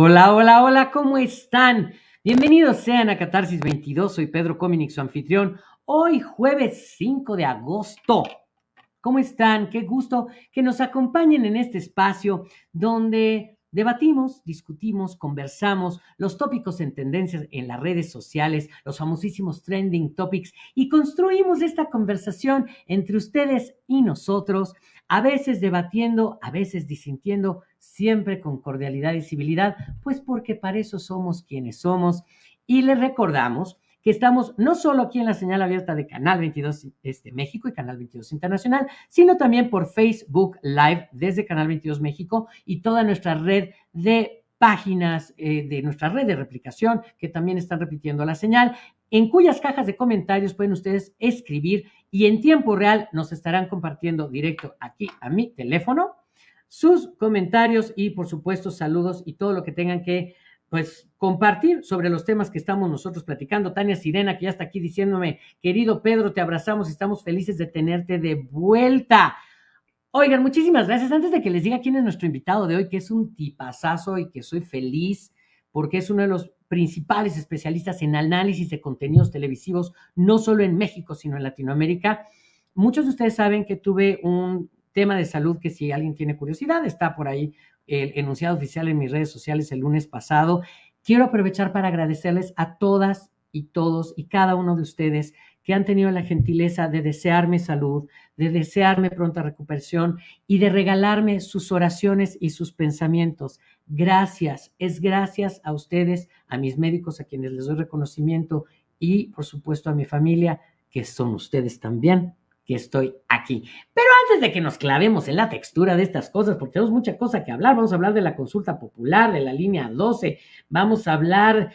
Hola, hola, hola, ¿cómo están? Bienvenidos sean a Catarsis 22, soy Pedro Cominic, su anfitrión. Hoy jueves 5 de agosto. ¿Cómo están? Qué gusto que nos acompañen en este espacio donde Debatimos, discutimos, conversamos los tópicos en tendencias en las redes sociales, los famosísimos trending topics y construimos esta conversación entre ustedes y nosotros, a veces debatiendo, a veces disintiendo, siempre con cordialidad y civilidad, pues porque para eso somos quienes somos. Y les recordamos que estamos no solo aquí en la señal abierta de Canal 22 este, México y Canal 22 Internacional, sino también por Facebook Live desde Canal 22 México y toda nuestra red de páginas eh, de nuestra red de replicación que también están repitiendo la señal, en cuyas cajas de comentarios pueden ustedes escribir y en tiempo real nos estarán compartiendo directo aquí a mi teléfono sus comentarios y por supuesto saludos y todo lo que tengan que pues compartir sobre los temas que estamos nosotros platicando. Tania Sirena, que ya está aquí diciéndome, querido Pedro, te abrazamos, estamos felices de tenerte de vuelta. Oigan, muchísimas gracias. Antes de que les diga quién es nuestro invitado de hoy, que es un tipazazo y que soy feliz porque es uno de los principales especialistas en análisis de contenidos televisivos, no solo en México, sino en Latinoamérica. Muchos de ustedes saben que tuve un tema de salud que si alguien tiene curiosidad, está por ahí el enunciado oficial en mis redes sociales el lunes pasado. Quiero aprovechar para agradecerles a todas y todos y cada uno de ustedes que han tenido la gentileza de desearme salud, de desearme pronta recuperación y de regalarme sus oraciones y sus pensamientos. Gracias, es gracias a ustedes, a mis médicos, a quienes les doy reconocimiento y por supuesto a mi familia, que son ustedes también que estoy aquí. Pero antes de que nos clavemos en la textura de estas cosas, porque tenemos mucha cosa que hablar, vamos a hablar de la consulta popular, de la línea 12, vamos a hablar,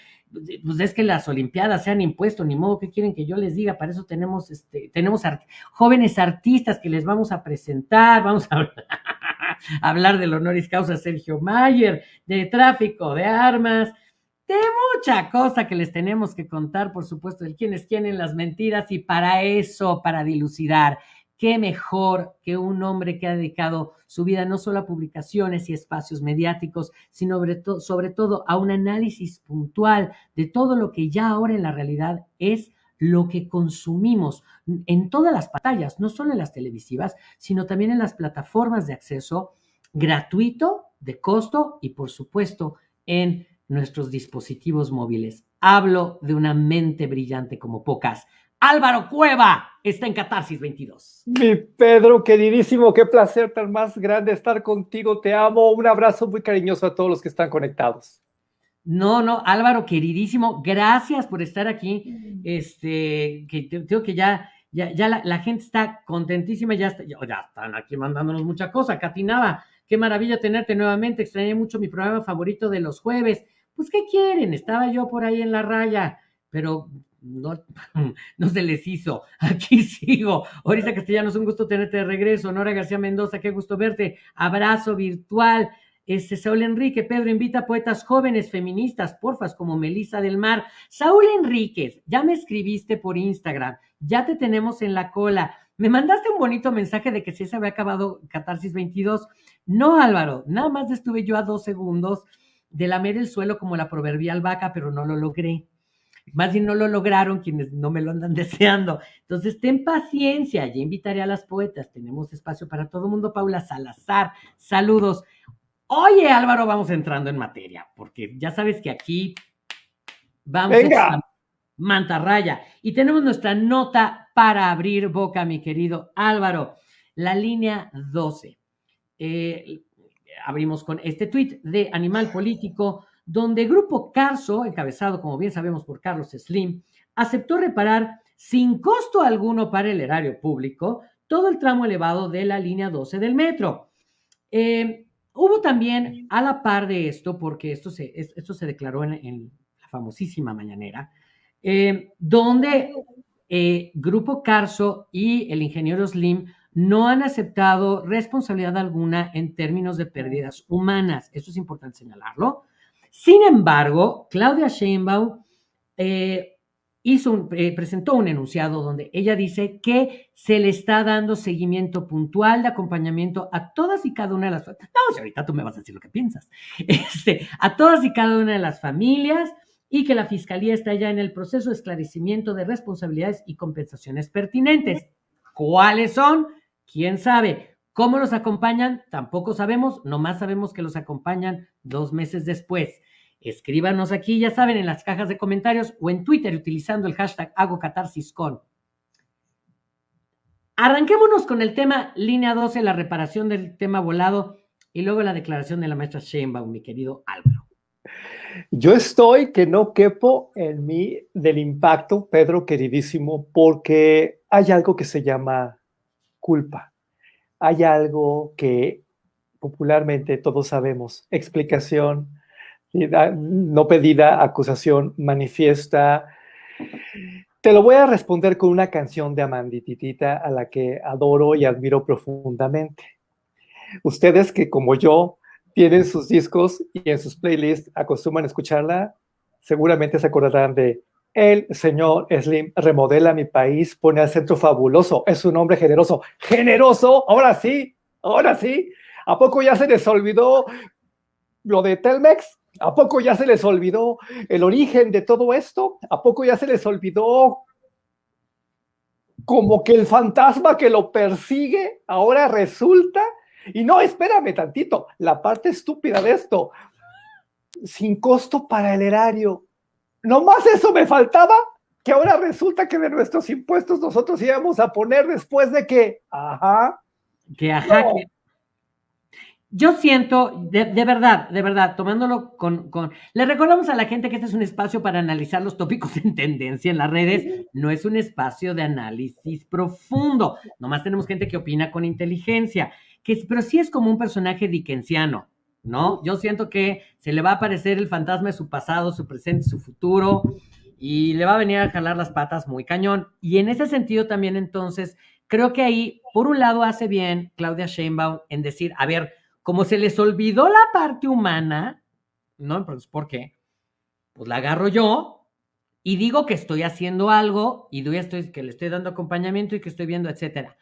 pues es que las Olimpiadas se han impuesto, ni modo que quieren que yo les diga, para eso tenemos, este, tenemos jóvenes artistas que les vamos a presentar, vamos a hablar, hablar del honoris causa Sergio Mayer, de tráfico de armas, de mucha cosa que les tenemos que contar, por supuesto, de quiénes tienen las mentiras y para eso, para dilucidar, qué mejor que un hombre que ha dedicado su vida no solo a publicaciones y espacios mediáticos, sino sobre, sobre todo a un análisis puntual de todo lo que ya ahora en la realidad es lo que consumimos en todas las pantallas, no solo en las televisivas, sino también en las plataformas de acceso gratuito, de costo y por supuesto en nuestros dispositivos móviles. Hablo de una mente brillante como pocas. Álvaro Cueva está en Catarsis 22. Mi Pedro, queridísimo, qué placer tan más grande estar contigo. Te amo. Un abrazo muy cariñoso a todos los que están conectados. No, no, Álvaro, queridísimo, gracias por estar aquí. Este, que tengo que ya, ya, ya la, gente está contentísima, ya, está, ya, están aquí mandándonos mucha cosa. Catinaba, qué maravilla tenerte nuevamente. Extrañé mucho mi programa favorito de los jueves pues ¿qué quieren? Estaba yo por ahí en la raya, pero no, no se les hizo. Aquí sigo. Ahorita Castellanos, un gusto tenerte de regreso. Nora García Mendoza, qué gusto verte. Abrazo virtual. Este, Saúl Enrique, Pedro invita a poetas jóvenes feministas, porfas, como Melisa del Mar. Saúl Enríquez, ya me escribiste por Instagram, ya te tenemos en la cola. Me mandaste un bonito mensaje de que si se había acabado Catarsis 22. No, Álvaro, nada más estuve yo a dos segundos de lamer el suelo como la proverbial vaca, pero no lo logré. Más bien no lo lograron quienes no me lo andan deseando. Entonces, ten paciencia, ya invitaré a las poetas. Tenemos espacio para todo el mundo. Paula Salazar, saludos. Oye, Álvaro, vamos entrando en materia, porque ya sabes que aquí vamos Venga. a mantarraya. Y tenemos nuestra nota para abrir boca, mi querido Álvaro. La línea 12. Eh, abrimos con este tuit de Animal Político, donde Grupo Carso, encabezado, como bien sabemos, por Carlos Slim, aceptó reparar sin costo alguno para el erario público todo el tramo elevado de la línea 12 del metro. Eh, hubo también, a la par de esto, porque esto se, esto se declaró en, la famosísima mañanera, eh, donde eh, Grupo Carso y el ingeniero Slim no han aceptado responsabilidad alguna en términos de pérdidas humanas. Eso es importante señalarlo. Sin embargo, Claudia Sheinbaum eh, hizo eh, presentó un enunciado donde ella dice que se le está dando seguimiento puntual de acompañamiento a todas y cada una de las... No, si ahorita tú me vas a decir lo que piensas. Este, a todas y cada una de las familias y que la Fiscalía está ya en el proceso de esclarecimiento de responsabilidades y compensaciones pertinentes. ¿Cuáles son? ¿Quién sabe? ¿Cómo los acompañan? Tampoco sabemos, nomás sabemos que los acompañan dos meses después. Escríbanos aquí, ya saben, en las cajas de comentarios o en Twitter utilizando el hashtag HagoCatarsisCon. Arranquémonos con el tema línea 12, la reparación del tema volado y luego la declaración de la maestra Sheinbaum, mi querido Álvaro. Yo estoy que no quepo en mí del impacto, Pedro queridísimo, porque hay algo que se llama culpa. Hay algo que popularmente todos sabemos, explicación no pedida, acusación manifiesta. Te lo voy a responder con una canción de Amandititita a la que adoro y admiro profundamente. Ustedes que como yo tienen sus discos y en sus playlists acostumbran a escucharla, seguramente se acordarán de el señor Slim remodela mi país, pone al centro fabuloso, es un hombre generoso. ¡Generoso! Ahora sí, ahora sí. ¿A poco ya se les olvidó lo de Telmex? ¿A poco ya se les olvidó el origen de todo esto? ¿A poco ya se les olvidó como que el fantasma que lo persigue ahora resulta y no, espérame tantito, la parte estúpida de esto, sin costo para el erario. Nomás eso me faltaba, que ahora resulta que de nuestros impuestos nosotros íbamos a poner después de que, ajá. Que ajá, yo siento, de, verdad, de verdad, tomándolo con, con, Le recordamos a la gente que este es un espacio para analizar los tópicos en tendencia en las redes, no es un espacio de análisis profundo, nomás tenemos gente que opina con inteligencia que, pero sí es como un personaje dickensiano, ¿no? Yo siento que se le va a aparecer el fantasma de su pasado, su presente, su futuro, y le va a venir a jalar las patas muy cañón. Y en ese sentido también entonces, creo que ahí, por un lado, hace bien Claudia Sheinbaum en decir, a ver, como se les olvidó la parte humana, ¿no? Pues, ¿por qué? Pues la agarro yo y digo que estoy haciendo algo y estoy, que le estoy dando acompañamiento y que estoy viendo, etcétera.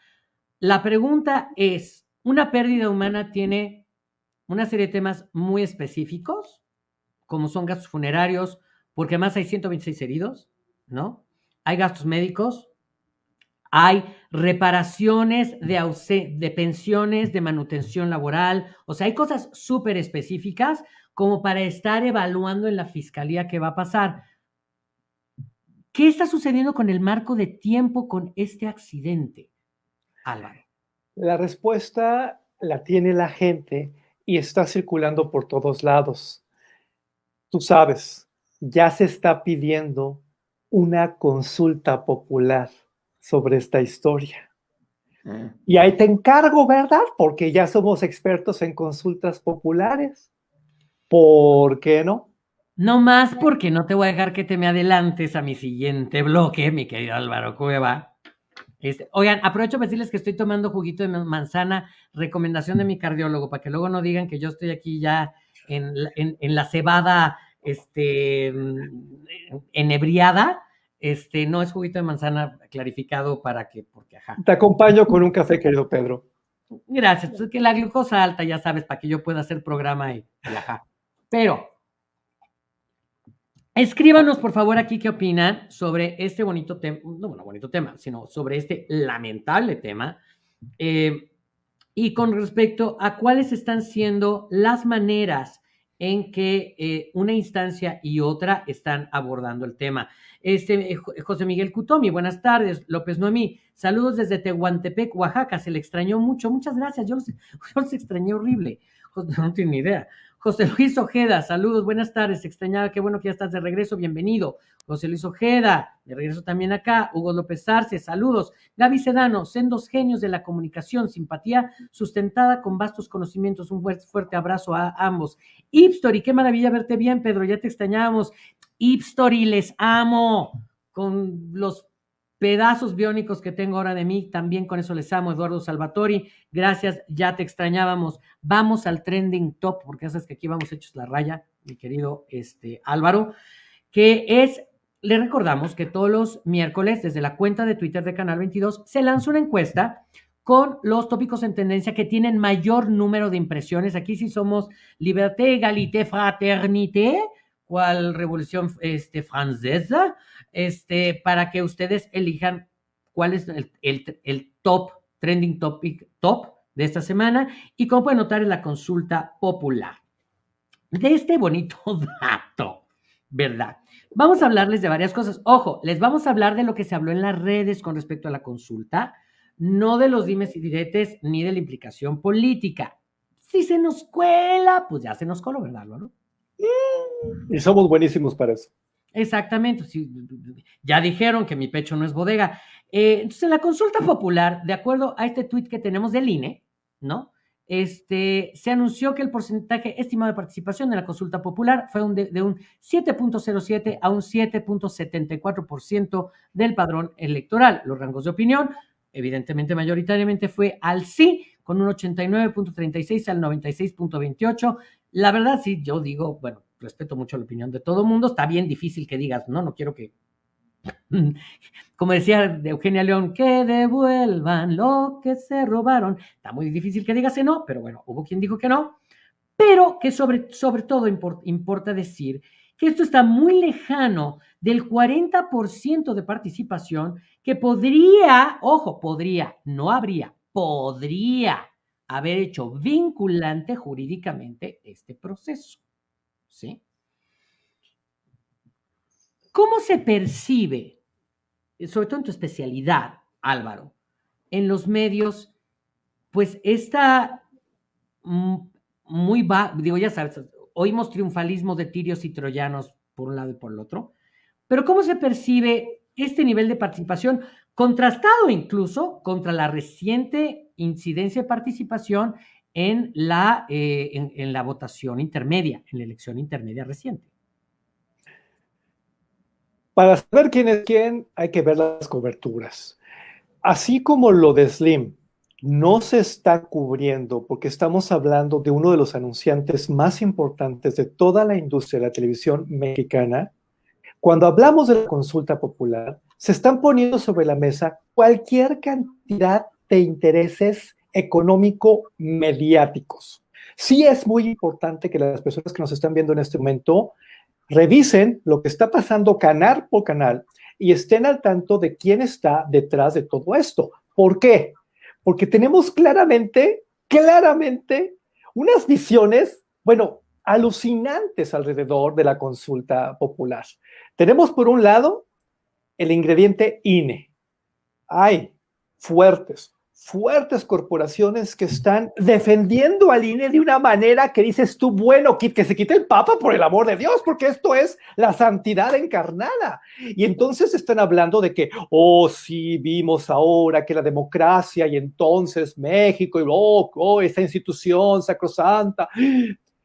La pregunta es, una pérdida humana tiene una serie de temas muy específicos, como son gastos funerarios, porque además hay 126 heridos, ¿no? Hay gastos médicos, hay reparaciones de, de pensiones, de manutención laboral, o sea, hay cosas súper específicas como para estar evaluando en la fiscalía qué va a pasar. ¿Qué está sucediendo con el marco de tiempo con este accidente, Álvaro? La respuesta la tiene la gente y está circulando por todos lados. Tú sabes, ya se está pidiendo una consulta popular sobre esta historia. Mm. Y ahí te encargo, ¿verdad? Porque ya somos expertos en consultas populares. ¿Por qué no? No más porque no te voy a dejar que te me adelantes a mi siguiente bloque, mi querido Álvaro Cueva. Este, oigan, aprovecho para decirles que estoy tomando juguito de manzana, recomendación de mi cardiólogo, para que luego no digan que yo estoy aquí ya en, la cebada este, enebriada. Este, no es juguito de manzana clarificado para que, porque ajá. Te acompaño con un café, querido Pedro. Gracias, es que la glucosa alta, ya sabes, para que yo pueda hacer programa y, y ajá. Pero, Escríbanos, por favor, aquí qué opinan sobre este bonito tema, no bueno, bonito tema, sino sobre este lamentable tema. Eh, y con respecto a cuáles están siendo las maneras en que eh, una instancia y otra están abordando el tema. Este, eh, José Miguel Cutomi, buenas tardes. López Noemí, saludos desde Tehuantepec, Oaxaca. Se le extrañó mucho. Muchas gracias. Yo los, yo los extrañé horrible. No tiene ni idea. José Luis Ojeda, saludos, buenas tardes, extrañaba, qué bueno que ya estás de regreso, bienvenido. José Luis Ojeda, de regreso también acá. Hugo López Arce, saludos. Gaby Sedano, sendos genios de la comunicación, simpatía sustentada con vastos conocimientos. Un fuerte, fuerte abrazo a ambos. Ipstory, qué maravilla verte bien, Pedro, ya te extrañábamos. Ipstory, les amo. Con los pedazos biónicos que tengo ahora de mí, también con eso les amo, Eduardo Salvatori, gracias, ya te extrañábamos, vamos al trending top, porque sabes que aquí vamos hechos la raya, mi querido este, Álvaro, que es le recordamos que todos los miércoles, desde la cuenta de Twitter de Canal 22, se lanza una encuesta con los tópicos en tendencia que tienen mayor número de impresiones. Aquí sí somos liberté, égalité, fraternité, cual revolución este, francesa, este, para que ustedes elijan cuál es el, el top, trending topic top de esta semana y como pueden notar en la consulta popular. De este bonito dato, ¿verdad? Vamos a hablarles de varias cosas. Ojo, les vamos a hablar de lo que se habló en las redes con respecto a la consulta, no de los dimes y diretes ni de la implicación política. Si se nos cuela, pues ya se nos coló, ¿verdad, ¿no? Y somos buenísimos para eso. Exactamente. ya dijeron que mi pecho no es bodega. Eh, entonces, en la consulta popular, de acuerdo a este tuit que tenemos del INE, ¿no? Este, se anunció que el porcentaje estimado de participación en la consulta popular fue de, un 7.07 a un 7.74% del padrón electoral. Los rangos de opinión, evidentemente mayoritariamente fue al sí, con un 89.36 al 96.28. La verdad, sí, yo digo, bueno, respeto mucho la opinión de todo mundo. Está bien difícil que digas, no, no quiero que como decía Eugenia León, que devuelvan lo que se robaron. Está muy difícil que digas no, pero bueno, hubo quien dijo que no. Pero que sobre, sobre todo importa decir que esto está muy lejano del 40% de participación que podría, ojo, podría, no habría, podría haber hecho vinculante jurídicamente este proceso. ¿Cómo se percibe, sobre todo en tu especialidad, Álvaro, en los medios, pues esta mm, muy, va, digo, ya sabes, oímos triunfalismo de tirios y troyanos por un lado y por el otro, pero ¿cómo se percibe este nivel de participación, contrastado incluso contra la reciente incidencia de participación en la, eh, en la votación intermedia, en la elección intermedia reciente? Para saber quién es quién, hay que ver las coberturas. Así como lo de Slim no se está cubriendo porque estamos hablando de uno de los anunciantes más importantes de toda la industria de la televisión mexicana, cuando hablamos de la consulta popular, se están poniendo sobre la mesa cualquier cantidad de intereses económico-mediáticos. Sí es muy importante que las personas que nos están viendo en este momento revisen lo que está pasando canal por canal y estén al tanto de quién está detrás de todo esto. ¿Por qué? Porque tenemos claramente, claramente, unas visiones, bueno, alucinantes alrededor de la consulta popular. Tenemos por un lado el ingrediente INE. Hay fuertes, fuertes corporaciones que están defendiendo al INE de una manera que dices tú, bueno, que, se quite el Papa por el amor de Dios, porque esto es la santidad encarnada. Y entonces están hablando de que, oh, sí, vimos ahora que la democracia y entonces México y oh, oh esta institución sacrosanta.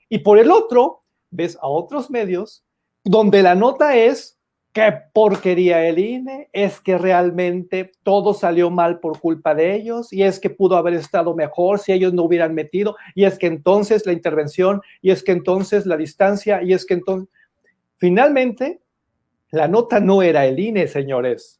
Y por el otro, ves a otros medios donde la nota es qué porquería el INE, es que realmente todo salió mal por culpa de ellos y es que pudo haber estado mejor si ellos no hubieran metido y es que entonces la intervención y es que entonces la distancia y es que entonces... Finalmente, la nota no era el INE, señores.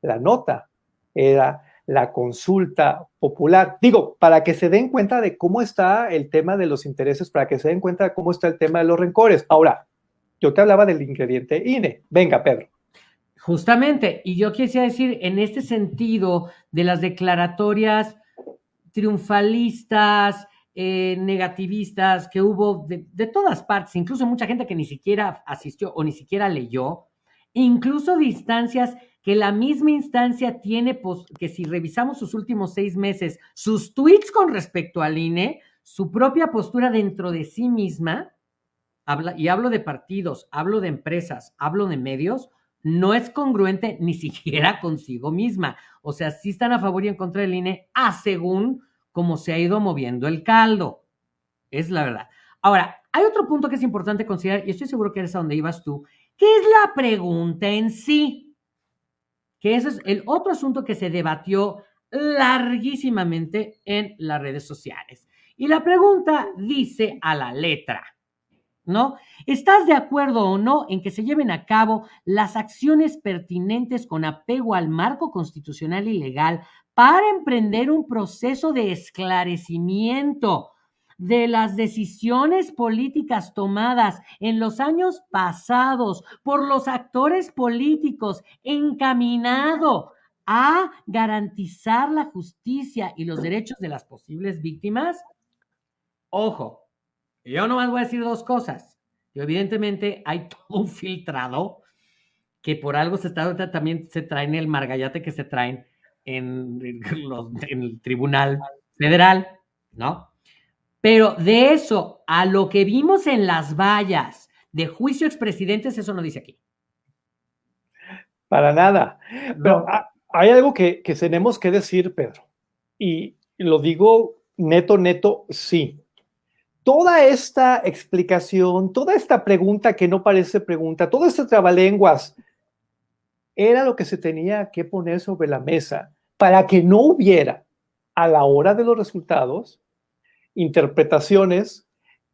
La nota era la consulta popular. Digo, para que se den cuenta de cómo está el tema de los intereses, para que se den cuenta de cómo está el tema de los rencores. Ahora, yo te hablaba del ingrediente INE. Venga, Pedro. Justamente, y yo quisiera decir, en este sentido de las declaratorias triunfalistas, eh, negativistas que hubo de, todas partes, incluso mucha gente que ni siquiera asistió o ni siquiera leyó, incluso distancias que la misma instancia tiene, pues, que si revisamos sus últimos seis meses, sus tweets con respecto al INE, su propia postura dentro de sí misma, y hablo de partidos, hablo de empresas, hablo de medios, no es congruente ni siquiera consigo misma. O sea, sí están a favor y en contra del INE, a según cómo se ha ido moviendo el caldo. Es la verdad. Ahora, hay otro punto que es importante considerar, y estoy seguro que es a donde ibas tú, que es la pregunta en sí. Que ese es el otro asunto que se debatió larguísimamente en las redes sociales. Y la pregunta dice a la letra, ¿no? ¿Estás de acuerdo o no en que se lleven a cabo las acciones pertinentes con apego al marco constitucional y legal para emprender un proceso de esclarecimiento de las decisiones políticas tomadas en los años pasados por los actores políticos encaminado a garantizar la justicia y los derechos de las posibles víctimas? Ojo, yo nomás voy a decir dos cosas. Yo, evidentemente, hay todo un filtrado que por algo se está, también se traen el margallate que se traen en, en el Tribunal Federal, ¿no? Pero de eso a lo que vimos en las vallas de juicio expresidentes, eso no dice aquí. Para nada. Pero hay algo que, que tenemos que decir, Pedro, y lo digo neto, neto, sí toda esta explicación, toda esta pregunta que no parece pregunta, todo este trabalenguas, era lo que se tenía que poner sobre la mesa para que no hubiera a la hora de los resultados interpretaciones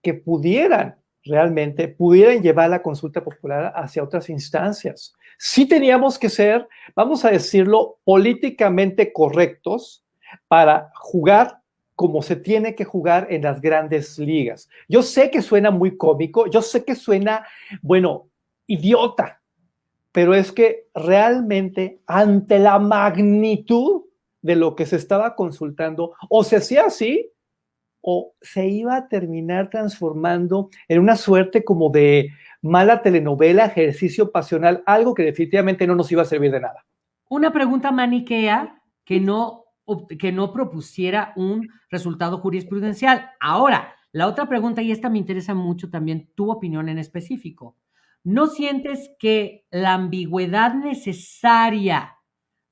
que pudieran realmente, pudieran llevar la consulta popular hacia otras instancias. Sí teníamos que ser, vamos a decirlo, políticamente correctos para jugar como se tiene que jugar en las grandes ligas. Yo sé que suena muy cómico, yo sé que suena, bueno, idiota, pero es que realmente ante la magnitud de lo que se estaba consultando, o se hacía así, o se iba a terminar transformando en una suerte como de mala telenovela, ejercicio pasional, algo que definitivamente no nos iba a servir de nada. Una pregunta maniquea que no que no propusiera un resultado jurisprudencial. Ahora, la otra pregunta, y esta me interesa mucho también tu opinión en específico. ¿No sientes que la ambigüedad necesaria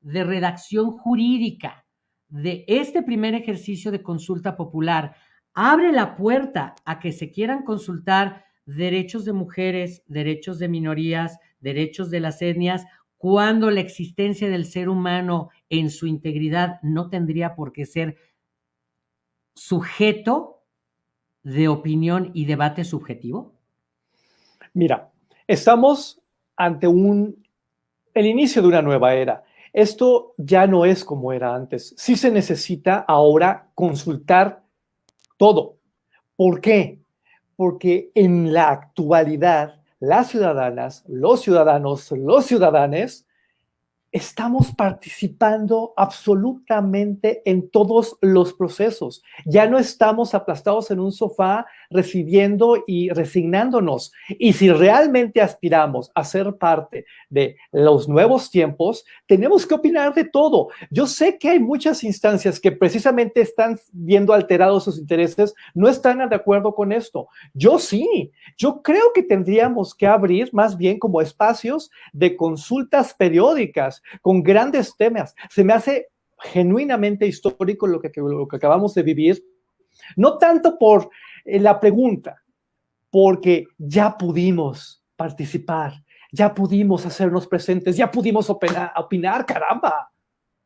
de redacción jurídica de este primer ejercicio de consulta popular abre la puerta a que se quieran consultar derechos de mujeres, derechos de minorías, derechos de las etnias cuando la existencia del ser humano en su integridad no tendría por qué ser sujeto de opinión y debate subjetivo? Mira, estamos ante un, el inicio de una nueva era. Esto ya no es como era antes. Sí se necesita ahora consultar todo. ¿Por qué? Porque en la actualidad las ciudadanas, los ciudadanos, los ciudadanes, estamos participando absolutamente en todos los procesos. Ya no estamos aplastados en un sofá recibiendo y resignándonos. Y si realmente aspiramos a ser parte de los nuevos tiempos, tenemos que opinar de todo. Yo sé que hay muchas instancias que precisamente están viendo alterados sus intereses, no están de acuerdo con esto. Yo sí, yo creo que tendríamos que abrir más bien como espacios de consultas periódicas con grandes temas. Se me hace genuinamente histórico lo que, lo que acabamos de vivir, no tanto por eh, la pregunta, porque ya pudimos participar, ya pudimos hacernos presentes, ya pudimos opinar, opinar, caramba.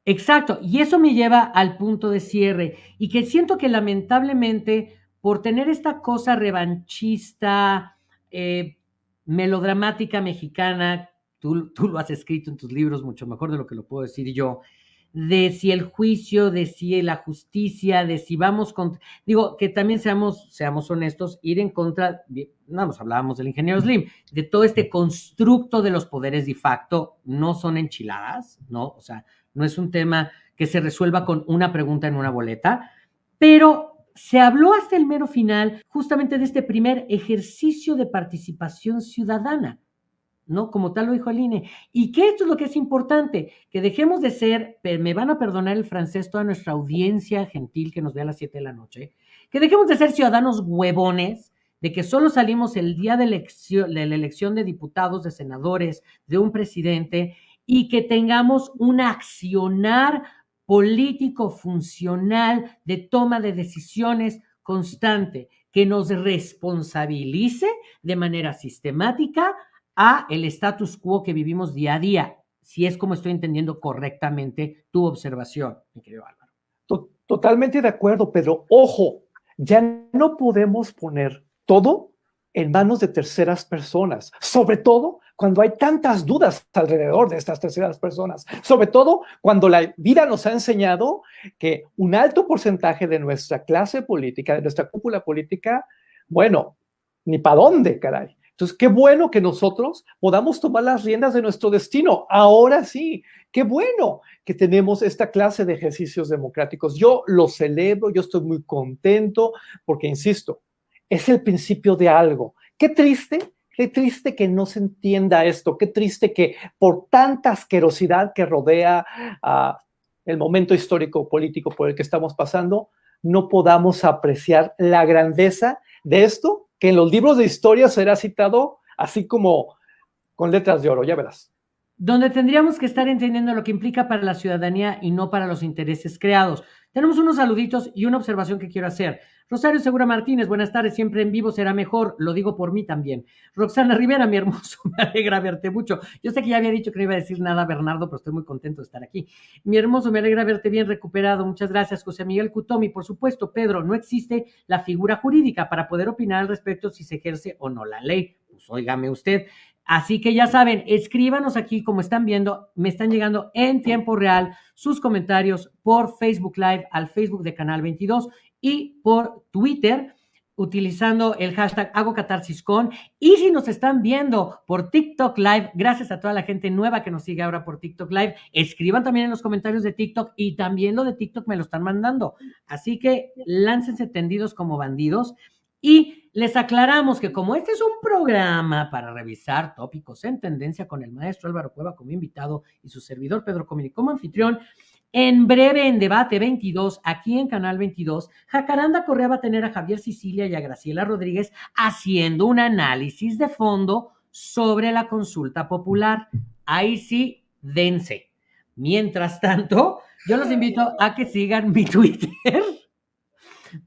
Exacto, y eso me lleva al punto de cierre, y que siento que lamentablemente por tener esta cosa revanchista, eh, melodramática mexicana, tú, tú, lo has escrito en tus libros mucho mejor de lo que lo puedo decir yo, de si el juicio, de si la justicia, de si vamos contra, digo, que también seamos, seamos honestos, ir en contra, no nos hablábamos del ingeniero Slim, de todo este constructo de los poderes de facto, no son enchiladas, ¿no? O sea, no es un tema que se resuelva con una pregunta en una boleta, pero se habló hasta el mero final justamente de este primer ejercicio de participación ciudadana. ¿No? Como tal lo dijo Aline. Y que esto es lo que es importante, que dejemos de ser, me van a perdonar el francés, toda nuestra audiencia gentil que nos ve a las 7 de la noche, que dejemos de ser ciudadanos huevones, de que solo salimos el día de, de la elección de diputados, de senadores, de un presidente, y que tengamos un accionar político funcional de toma de decisiones constante, que nos responsabilice de manera sistemática a el status quo que vivimos día a día, si es como estoy entendiendo correctamente tu observación, mi querido Álvaro. Totalmente de acuerdo, Pedro. Ojo, ya no podemos poner todo en manos de terceras personas, sobre todo cuando hay tantas dudas alrededor de estas terceras personas, sobre todo cuando la vida nos ha enseñado que un alto porcentaje de nuestra clase política, de nuestra cúpula política, bueno, ni para dónde, caray. Entonces, qué bueno que nosotros podamos tomar las riendas de nuestro destino. Ahora sí, qué bueno que tenemos esta clase de ejercicios democráticos. Yo lo celebro, yo estoy muy contento porque, insisto, es el principio de algo. Qué triste, qué triste que no se entienda esto, qué triste que por tanta asquerosidad que rodea a el momento histórico político por el que estamos pasando, no podamos apreciar la grandeza de esto que en los libros de historia será citado así como con letras de oro, ya verás. Donde tendríamos que estar entendiendo lo que implica para la ciudadanía y no para los intereses creados. Tenemos unos saluditos y una observación que quiero hacer. Rosario Segura Martínez, buenas tardes, siempre en vivo será mejor, lo digo por mí también. Roxana Rivera, mi hermoso, me alegra verte mucho. Yo sé que ya había dicho que no iba a decir nada, Bernardo, pero estoy muy contento de estar aquí. Mi hermoso, me alegra verte bien recuperado, muchas gracias. José Miguel Cutomi, por supuesto, Pedro, no existe la figura jurídica para poder opinar al respecto si se ejerce o no la ley. Pues óigame usted. Así que ya saben, escríbanos aquí como están viendo, me están llegando en tiempo real sus comentarios por Facebook Live al Facebook de Canal 22 y por Twitter utilizando el hashtag hago. Y si nos están viendo por TikTok Live, gracias a toda la gente nueva que nos sigue ahora por TikTok Live, escriban también en los comentarios de TikTok y también lo de TikTok me lo están mandando. Así que láncense tendidos como bandidos. Y les aclaramos que como este es un programa para revisar tópicos en tendencia con el maestro Álvaro Cueva como invitado y su servidor Pedro Comini como anfitrión, en breve, en Debate 22, aquí en Canal 22, Jacaranda Correa va a tener a Javier Sicilia y a Graciela Rodríguez haciendo un análisis de fondo sobre la consulta popular. Ahí sí, dense. Mientras tanto, yo los invito a que sigan mi Twitter,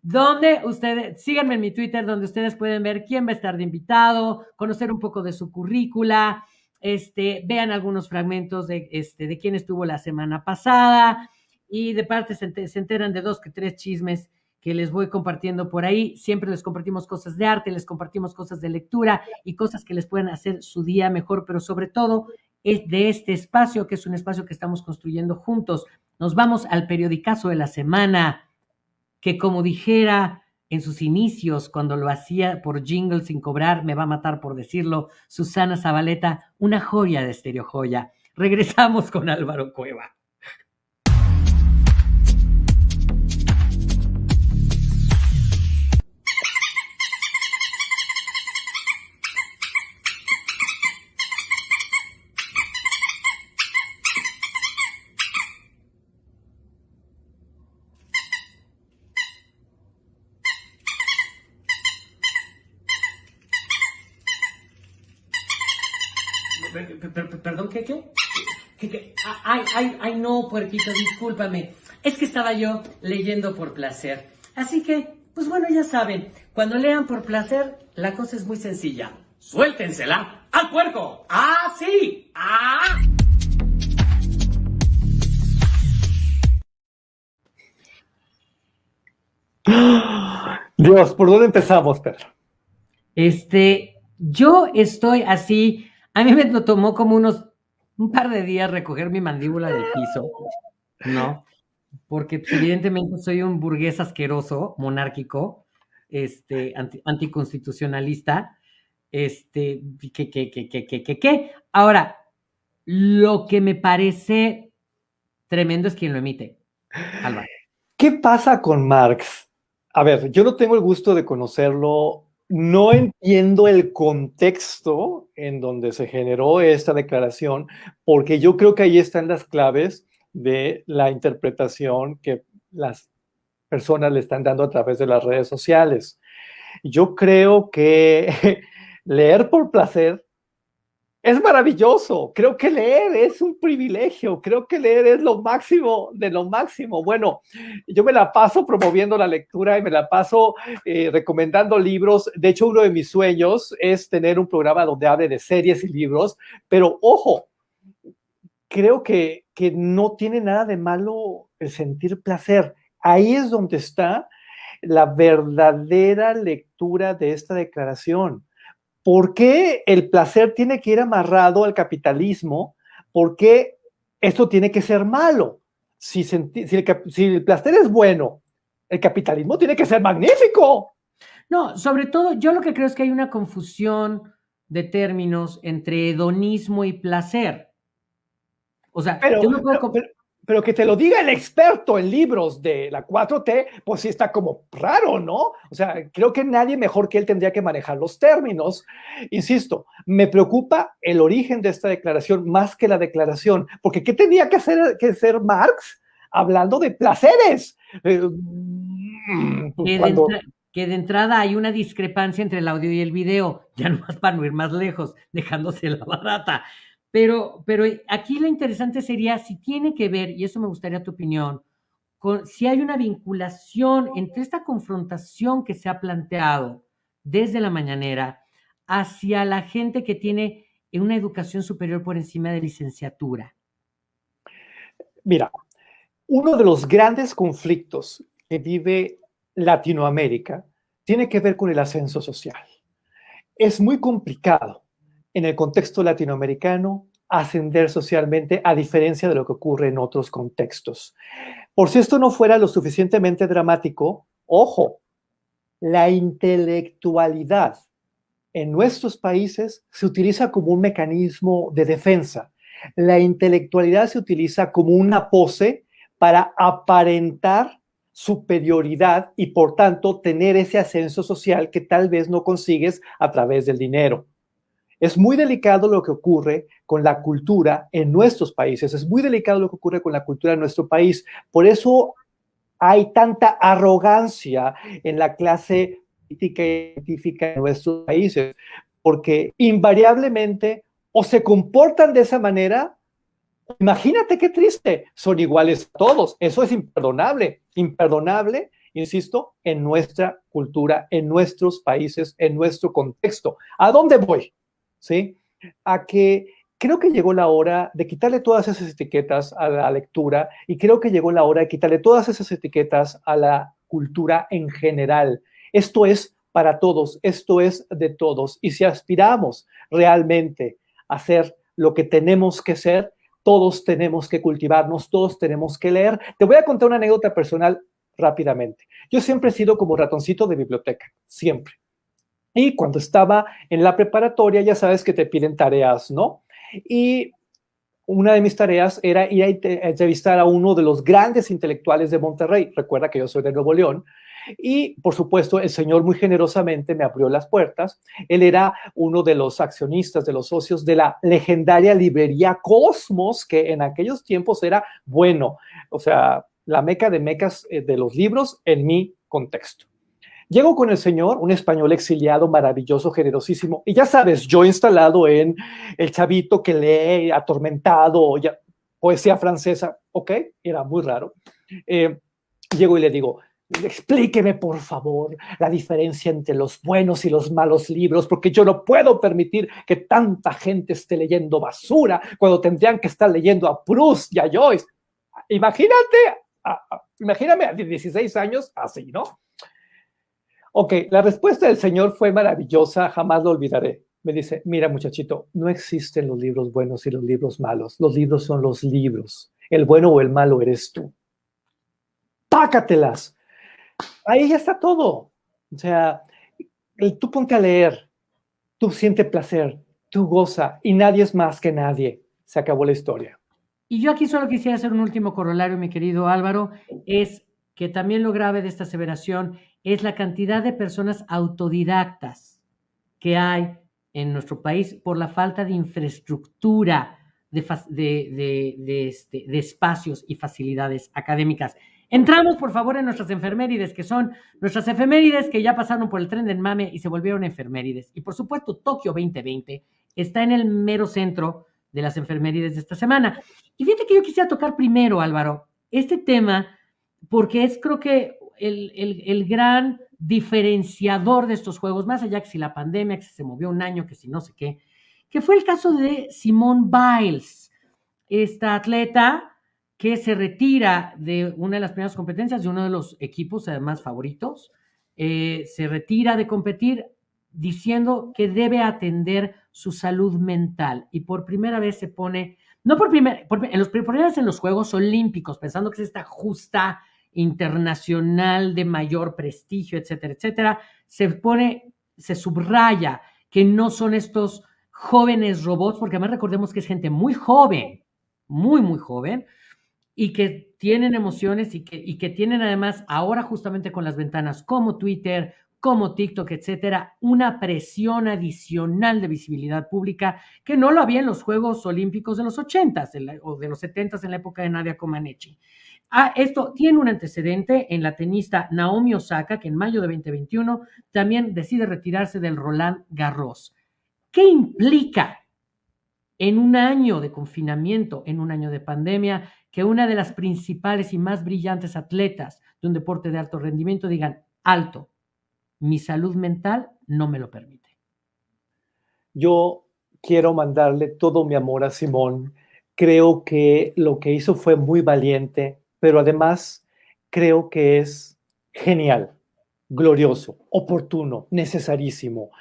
donde ustedes, síganme en mi Twitter, donde ustedes pueden ver quién va a estar de invitado, conocer un poco de su currícula, este, vean algunos fragmentos de, este, de quién estuvo la semana pasada y de parte se, enteran de dos que tres chismes que les voy compartiendo por ahí. Siempre les compartimos cosas de arte, les compartimos cosas de lectura y cosas que les pueden hacer su día mejor, pero sobre todo es de este espacio, que es un espacio que estamos construyendo juntos. Nos vamos al periodicazo de la semana, que como dijera en sus inicios, cuando lo hacía por jingle sin cobrar, me va a matar por decirlo, Susana Zabaleta, una joya de Estereo Joya. Regresamos con Álvaro Cueva. Ay, ay, no, puerquito, discúlpame. Es que estaba yo leyendo por placer. Así que, pues bueno, ya saben, cuando lean por placer, la cosa es muy sencilla. Suéltensela al puerco. ¡Ah, sí! ¡Ah! Dios, ¿por dónde empezamos, Pedro? Este, yo estoy así a mí me tomó como unos un par de días recoger mi mandíbula del piso, ¿no? Porque pues, evidentemente soy un burgués asqueroso, monárquico, este, anticonstitucionalista, este, que, que, que, que, que, que, Ahora, lo que me parece tremendo es quien lo emite, Álvaro. ¿Qué pasa con Marx? A ver, yo no tengo el gusto de conocerlo no entiendo el contexto en donde se generó esta declaración, porque yo creo que ahí están las claves de la interpretación que las personas le están dando a través de las redes sociales. Yo creo que leer por placer es maravilloso. Creo que leer es un privilegio. Creo que leer es lo máximo de lo máximo. Bueno, yo me la paso promoviendo la lectura y me la paso eh, recomendando libros. De hecho, uno de mis sueños es tener un programa donde hable de series y libros. Pero ojo, creo que, que no tiene nada de malo el sentir placer. Ahí es donde está la verdadera lectura de esta declaración ¿por qué el placer tiene que ir amarrado al capitalismo? ¿Por qué esto tiene que ser malo? Si, si, el, si el placer es bueno, el capitalismo tiene que ser magnífico. No, sobre todo, yo lo que creo es que hay una confusión de términos entre hedonismo y placer. O sea, pero, yo no puedo... pero, que te lo diga el experto en libros de la 4T, pues sí está como raro, ¿no? O sea, creo que nadie mejor que él tendría que manejar los términos. Insisto, me preocupa el origen de esta declaración más que la declaración, porque ¿qué tenía que hacer, que ser Marx hablando de placeres? Eh, mm, pues que, de entrada hay una discrepancia entre el audio y el video, ya no más para no ir más lejos, dejándose la barata. Pero, pero aquí lo interesante sería si tiene que ver, y eso me gustaría tu opinión, con si hay una vinculación entre esta confrontación que se ha planteado desde la mañanera hacia la gente que tiene una educación superior por encima de licenciatura. Mira, uno de los grandes conflictos que vive Latinoamérica tiene que ver con el ascenso social. Es muy complicado en el contexto latinoamericano ascender socialmente a diferencia de lo que ocurre en otros contextos. Por si esto no fuera lo suficientemente dramático, ojo, la intelectualidad en nuestros países se utiliza como un mecanismo de defensa. La intelectualidad se utiliza como una pose para aparentar superioridad y por tanto tener ese ascenso social que tal vez no consigues a través del dinero. Es muy delicado lo que ocurre con la cultura en nuestros países, es muy delicado lo que ocurre con la cultura en nuestro país. Por eso hay tanta arrogancia en la clase política y científica en nuestros países, porque invariablemente o se comportan de esa manera, imagínate qué triste, son iguales todos, eso es imperdonable, imperdonable, insisto, en nuestra cultura, en nuestros países, en nuestro contexto. ¿A dónde voy? ¿Sí? A que creo que llegó la hora de quitarle todas esas etiquetas a la lectura y creo que llegó la hora de quitarle todas esas etiquetas a la cultura en general. Esto es para todos, esto es de todos. Y si aspiramos realmente a ser lo que tenemos que ser, todos tenemos que cultivarnos, todos tenemos que leer. Te voy a contar una anécdota personal rápidamente. Yo siempre he sido como ratoncito de biblioteca, siempre. Y cuando estaba en la preparatoria, ya sabes que te piden tareas, ¿no? Y una de mis tareas era ir a entrevistar a uno de los grandes intelectuales de Monterrey. Recuerda que yo soy de Nuevo León. Y, por supuesto, el señor muy generosamente me abrió las puertas. Él era uno de los accionistas, de los socios de la legendaria librería Cosmos, que en aquellos tiempos era, bueno, o sea, la meca de mecas eh, de los libros en mi contexto. Llego con el señor, un español exiliado, maravilloso, generosísimo, y ya sabes, yo instalado en el chavito que lee, atormentado, ya, poesía francesa, ok, era muy raro. Eh, llego y le digo, explíqueme por favor la diferencia entre los buenos y los malos libros, porque yo no puedo permitir que tanta gente esté leyendo basura cuando tendrían que estar leyendo a Proust y a Joyce. Imagínate, imagíname a 16 años así, ¿no? Ok, la respuesta del Señor fue maravillosa, jamás lo olvidaré. Me dice, mira muchachito, no existen los libros buenos y los libros malos. Los libros son los libros. El bueno o el malo eres tú. Pácatelas. Ahí ya está todo. O sea, tú ponte a leer, tú siente placer, tú goza y nadie es más que nadie. Se acabó la historia. Y yo aquí solo quisiera hacer un último corolario, mi querido Álvaro, es que también lo grave de esta aseveración es la cantidad de personas autodidactas que hay en nuestro país por la falta de infraestructura de, este, de, espacios y facilidades académicas. Entramos, por favor, en nuestras enfermerides, que son nuestras efemérides que ya pasaron por el tren del mame y se volvieron enfermerides. Y por supuesto, Tokio 2020 está en el mero centro de las enfermerides de esta semana. Y fíjate que yo quisiera tocar primero, Álvaro, este tema, porque es creo que el, gran diferenciador de estos juegos, más allá que si la pandemia, que se movió un año, que si no sé qué, que fue el caso de Simone Biles, esta atleta que se retira de una de las primeras competencias de uno de los equipos además favoritos, eh, se retira de competir diciendo que debe atender su salud mental y por primera vez se pone, no por primera, en los primeros en los Juegos Olímpicos, pensando que es esta justa internacional de mayor prestigio, etcétera, etcétera, se pone, se subraya que no son estos jóvenes robots, porque además recordemos que es gente muy joven, muy, muy joven, y que tienen emociones y que, y que tienen además ahora justamente con las ventanas como Twitter, como TikTok, etcétera, una presión adicional de visibilidad pública que no lo había en los Juegos Olímpicos de los 80 o de los 70 en la época de Nadia Comaneci. Ah, esto tiene un antecedente en la tenista Naomi Osaka, que en mayo de 2021 también decide retirarse del Roland Garros. ¿Qué implica en un año de confinamiento, en un año de pandemia, que una de las principales y más brillantes atletas de un deporte de alto rendimiento digan, alto, mi salud mental no me lo permite. Yo quiero mandarle todo mi amor a Simón. Creo que lo que hizo fue muy valiente, pero además creo que es genial, glorioso, oportuno, necesarísimo.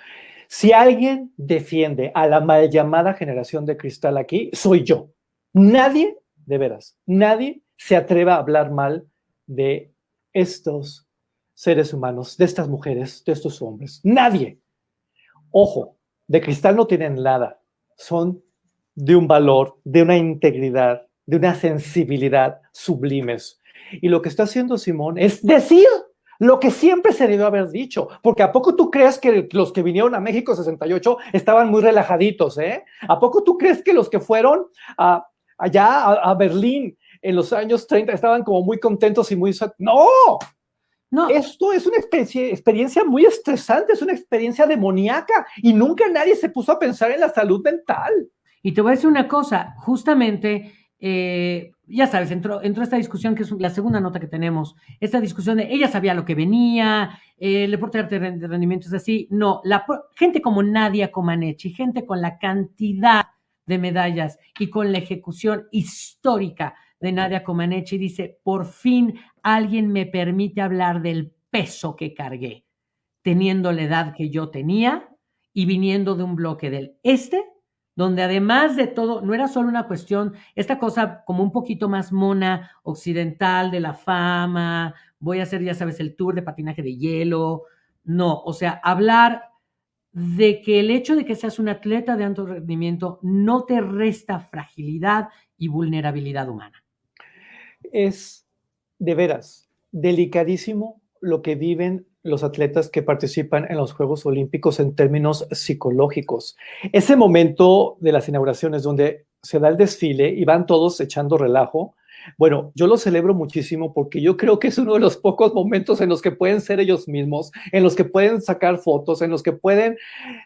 Si alguien defiende a la mal llamada generación de cristal aquí, soy yo. Nadie, de veras, nadie se atreva a hablar mal de estos seres humanos, de estas mujeres, de estos hombres. Nadie. Ojo, de cristal no tienen nada. Son de un valor, de una integridad, de una sensibilidad sublimes. Y lo que está haciendo Simón es decir lo que siempre se debió haber dicho, porque ¿a poco tú crees que los que vinieron a México 68 estaban muy relajaditos, eh? ¿A poco tú crees que los que fueron allá a, Berlín en los años 30 estaban como muy contentos y muy... ¡No! No. Esto es una especie, experiencia muy estresante, es una experiencia demoníaca y nunca nadie se puso a pensar en la salud mental. Y te voy a decir una cosa, justamente, eh, ya sabes, entró, entró, esta discusión que es la segunda nota que tenemos, esta discusión de ella sabía lo que venía, eh, el deporte de rendimiento es así. No, la gente como Nadia Comaneci, gente con la cantidad de medallas y con la ejecución histórica de Nadia Comaneci dice, por fin alguien me permite hablar del peso que cargué, teniendo la edad que yo tenía y viniendo de un bloque del este, donde además de todo, no era solo una cuestión, esta cosa como un poquito más mona, occidental, de la fama, voy a hacer, ya sabes, el tour de patinaje de hielo, no, o sea, hablar de que el hecho de que seas un atleta de alto rendimiento no te resta fragilidad y vulnerabilidad humana. Es de veras delicadísimo lo que viven los atletas que participan en los Juegos Olímpicos en términos psicológicos. Ese momento de las inauguraciones donde se da el desfile y van todos echando relajo, bueno, yo lo celebro muchísimo porque yo creo que es uno de los pocos momentos en los que pueden ser ellos mismos, en los que pueden sacar fotos, en los que pueden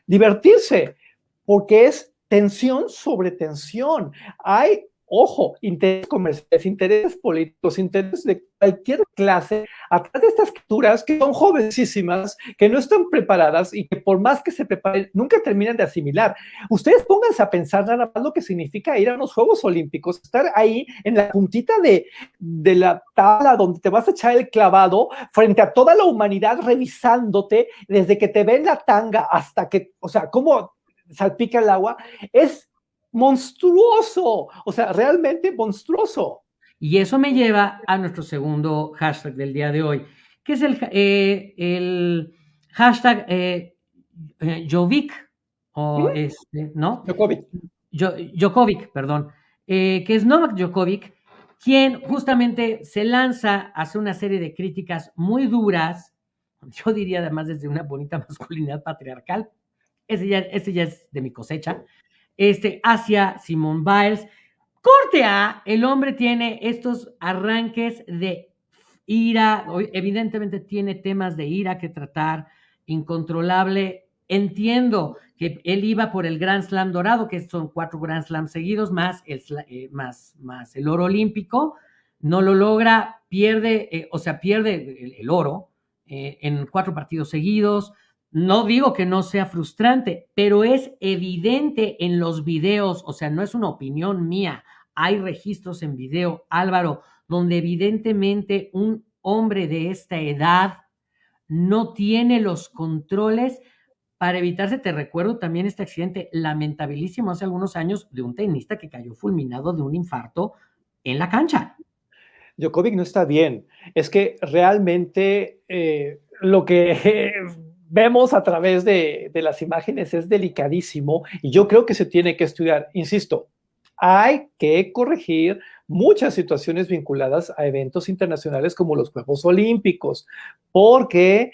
divertirse, porque es tensión sobre tensión. Hay ojo, intereses comerciales, intereses políticos, intereses de cualquier clase, atrás de estas criaturas que son jovencísimas, que no están preparadas y que por más que se preparen, nunca terminan de asimilar. Ustedes pónganse a pensar nada más lo que significa ir a los Juegos Olímpicos, estar ahí en la puntita de, de la tabla donde te vas a echar el clavado frente a toda la humanidad revisándote desde que te ven la tanga hasta que, o sea, cómo salpica el agua, es monstruoso, o sea, realmente monstruoso. Y eso me lleva a nuestro segundo hashtag del día de hoy, que es el, eh, el hashtag eh, eh Jovic, o este, ¿no? Jokovic. Jokovic, perdón, eh, que es Novak Djokovic, quien justamente se lanza a hacer una serie de críticas muy duras, yo diría además desde una bonita masculinidad patriarcal, ese ya, ese ya es de mi cosecha, este, hacia Simone Biles. Corte A, el hombre tiene estos arranques de ira, evidentemente tiene temas de ira que tratar, incontrolable. Entiendo que él iba por el Grand Slam dorado, que son cuatro Grand Slam seguidos, más el, eh, más, más el oro olímpico. No lo logra, pierde, eh, o sea, pierde el, oro eh, en cuatro partidos seguidos. No digo que no sea frustrante, pero es evidente en los videos, o sea, no es una opinión mía, hay registros en video, Álvaro, donde evidentemente un hombre de esta edad no tiene los controles para evitarse, te recuerdo también este accidente lamentabilísimo hace algunos años de un tenista que cayó fulminado de un infarto en la cancha. Djokovic no está bien. Es que realmente eh, lo que vemos a través de, de, las imágenes es delicadísimo y yo creo que se tiene que estudiar. Insisto, hay que corregir muchas situaciones vinculadas a eventos internacionales como los Juegos Olímpicos, porque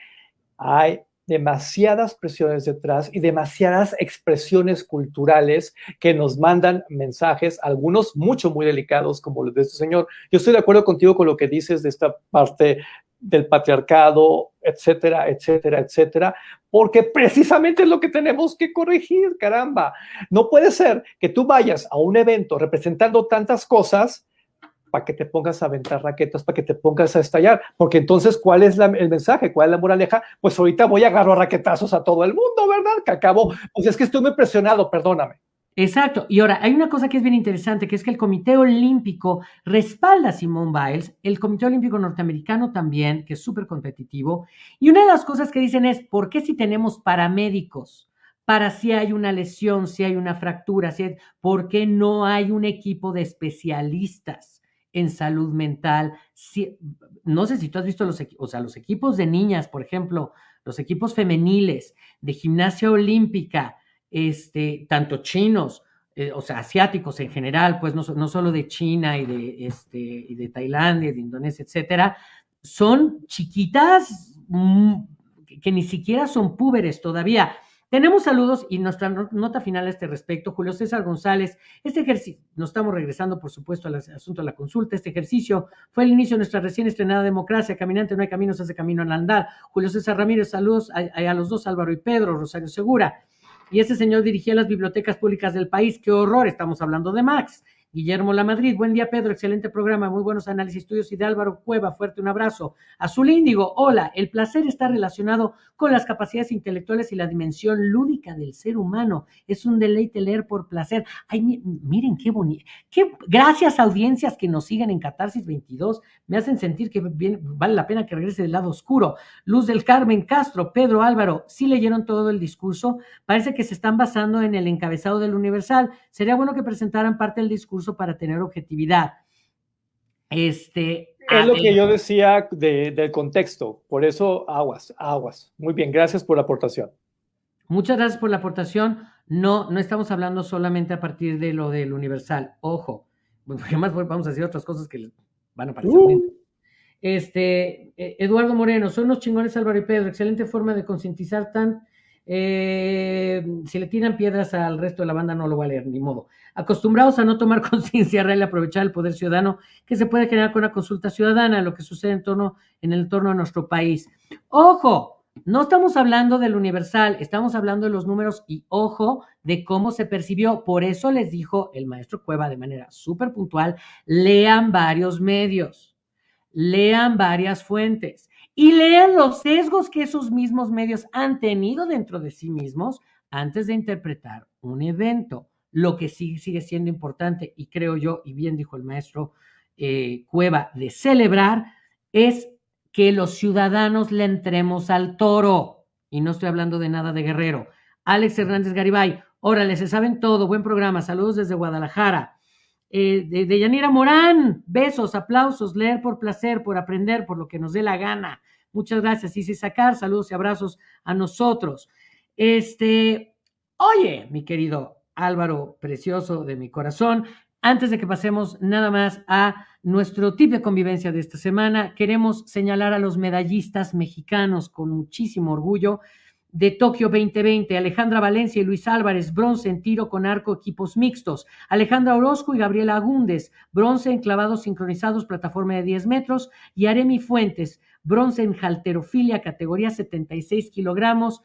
hay demasiadas presiones detrás y demasiadas expresiones culturales que nos mandan mensajes, algunos mucho, muy delicados, como los de este señor. Yo estoy de acuerdo contigo con lo que dices de esta parte del patriarcado, etcétera, etcétera, etcétera, porque precisamente es lo que tenemos que corregir, caramba. No puede ser que tú vayas a un evento representando tantas cosas para que te pongas a aventar raquetas, para que te pongas a estallar, porque entonces, ¿cuál es el mensaje? ¿Cuál es la moraleja? Pues ahorita voy a agarrar raquetazos a todo el mundo, ¿verdad? Que acabo, pues es que estoy muy presionado, perdóname. Exacto. Y ahora, hay una cosa que es bien interesante, que es que el Comité Olímpico respalda a Simone Biles, el Comité Olímpico Norteamericano también, que es súper competitivo. Y una de las cosas que dicen es, ¿por qué si tenemos paramédicos? Para si hay una lesión, si hay una fractura, si ¿por qué no hay un equipo de especialistas en salud mental? Si, no sé si tú has visto los, o sea, los equipos de niñas, por ejemplo, los equipos femeniles de gimnasia olímpica, este, tanto chinos, eh, o sea, asiáticos en general, pues no, solo de China y de, este, y de Tailandia, de Indonesia, etcétera, son chiquitas mm, que ni siquiera son púberes todavía. Tenemos saludos y nuestra nota final a este respecto. Julio César González, este ejercicio, nos estamos regresando, por supuesto, al asunto de la consulta. Este ejercicio fue el inicio de nuestra recién estrenada democracia. Caminante no hay camino, se hace camino al andar. Julio César Ramírez, saludos a los dos, Álvaro y Pedro, Rosario Segura. Y ese señor dirigía las bibliotecas públicas del país. ¡Qué horror! Estamos hablando de Max. Guillermo La Madrid, buen día Pedro, excelente programa, muy buenos análisis estudios y de Álvaro Cueva, fuerte un abrazo. Azul Índigo, hola, el placer está relacionado con las capacidades intelectuales y la dimensión lúdica del ser humano. Es un deleite leer por placer. Ay, miren qué bonito. Qué, gracias audiencias que nos siguen en Catarsis 22, me hacen sentir que vale la pena que regrese del lado oscuro. Luz del Carmen Castro, Pedro Álvaro, sí leyeron todo el discurso, parece que se están basando en el encabezado del Universal. Sería bueno que presentaran parte del discurso para tener objetividad. Este, es lo que yo decía del contexto, por eso aguas, aguas. Muy bien, gracias por la aportación. Muchas gracias por la aportación. No, no estamos hablando solamente a partir de lo del universal. Ojo, además vamos a decir otras cosas que van a parecer. Uh. Este, eh, Eduardo Moreno, son unos chingones Álvaro y Pedro, excelente forma de concientizar tan eh, si le tiran piedras al resto de la banda, no lo va a leer, ni modo. Acostumbrados a no tomar conciencia real y aprovechar el poder ciudadano que se puede generar con una consulta ciudadana, lo que sucede en, el entorno de nuestro país. Ojo, no estamos hablando del universal, estamos hablando de los números y ojo de cómo se percibió. Por eso les dijo el maestro Cueva de manera súper puntual, lean varios medios, lean varias fuentes y lean los sesgos que esos mismos medios han tenido dentro de sí mismos antes de interpretar un evento. Lo que sí sigue siendo importante, y creo yo, y bien dijo el maestro eh, Cueva, de celebrar, es que los ciudadanos le entremos al toro. Y no estoy hablando de nada de guerrero. Alex Hernández Garibay, órale, se saben todo, buen programa, saludos desde Guadalajara. Eh, de, de, Yanira Morán, besos, aplausos, leer por placer, por aprender, por lo que nos dé la gana. Muchas gracias. Y sacar, saludos y abrazos a nosotros. Este, oye, mi querido Álvaro, precioso de mi corazón, antes de que pasemos nada más a nuestro tip de convivencia de esta semana, queremos señalar a los medallistas mexicanos con muchísimo orgullo de Tokio 2020, Alejandra Valencia y Luis Álvarez, bronce en tiro con arco equipos mixtos, Alejandra Orozco y Gabriela Agúndez, bronce en clavados sincronizados, plataforma de 10 metros, y Aremi Fuentes, bronce en halterofilia, categoría 76 kilogramos,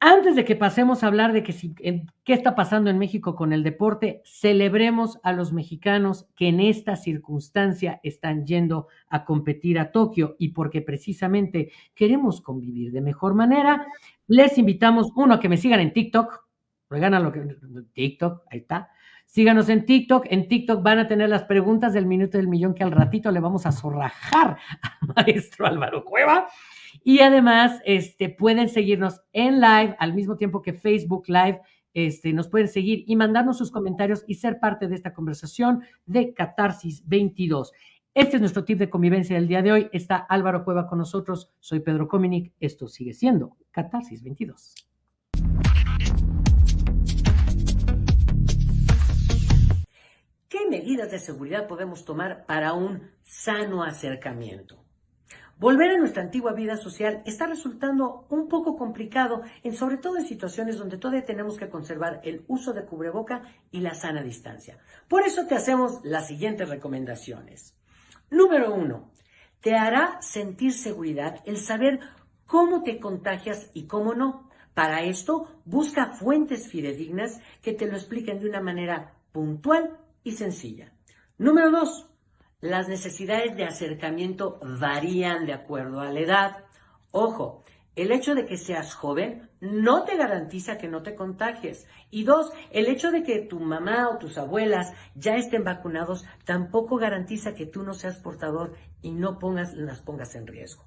antes de que pasemos a hablar de qué está pasando en México con el deporte, celebremos a los mexicanos que en esta circunstancia están yendo a competir a Tokio y porque precisamente queremos convivir de mejor manera, les invitamos, uno, a que me sigan en TikTok, regalan lo que TikTok, ahí está. Síganos en TikTok. En TikTok van a tener las preguntas del minuto del millón que al ratito le vamos a zorrajar al maestro Álvaro Cueva. Y además, este, pueden seguirnos en live al mismo tiempo que Facebook Live. Este, nos pueden seguir y mandarnos sus comentarios y ser parte de esta conversación de Catarsis 22. Este es nuestro tip de convivencia del día de hoy. Está Álvaro Cueva con nosotros. Soy Pedro Cominic. Esto sigue siendo Catarsis 22. ¿Qué medidas de seguridad podemos tomar para un sano acercamiento? Volver a nuestra antigua vida social está resultando un poco complicado, en, sobre todo en situaciones donde todavía tenemos que conservar el uso de cubreboca y la sana distancia. Por eso te hacemos las siguientes recomendaciones. Número uno, te hará sentir seguridad el saber cómo te contagias y cómo no. Para esto, busca fuentes fidedignas que te lo expliquen de una manera puntual y sencilla. Número dos, las necesidades de acercamiento varían de acuerdo a la edad. Ojo, el hecho de que seas joven no te garantiza que no te contagies. Y dos, el hecho de que tu mamá o tus abuelas ya estén vacunados tampoco garantiza que tú no seas portador y no pongas, las pongas en riesgo.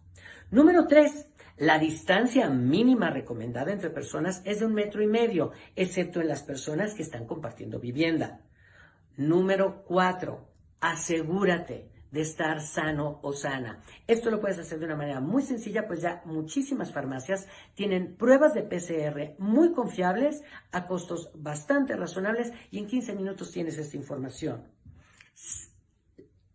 Número tres, la distancia mínima recomendada entre personas es de un metro y medio, excepto en las personas que están compartiendo vivienda. Número cuatro, asegúrate de estar sano o sana. Esto lo puedes hacer de una manera muy sencilla, pues ya muchísimas farmacias tienen pruebas de PCR muy confiables a costos bastante razonables y en 15 minutos tienes esta información.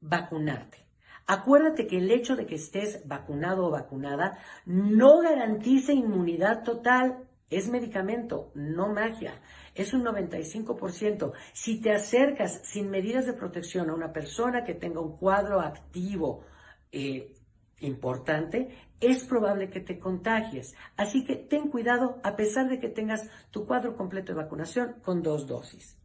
Vacunarte. Acuérdate que el hecho de que estés vacunado o vacunada no garantiza inmunidad total. Es medicamento, no magia es un 95%. Si te acercas sin medidas de protección a una persona que tenga un cuadro activo eh, importante, es probable que te contagies. Así que ten cuidado a pesar de que tengas tu cuadro completo de vacunación con dos dosis.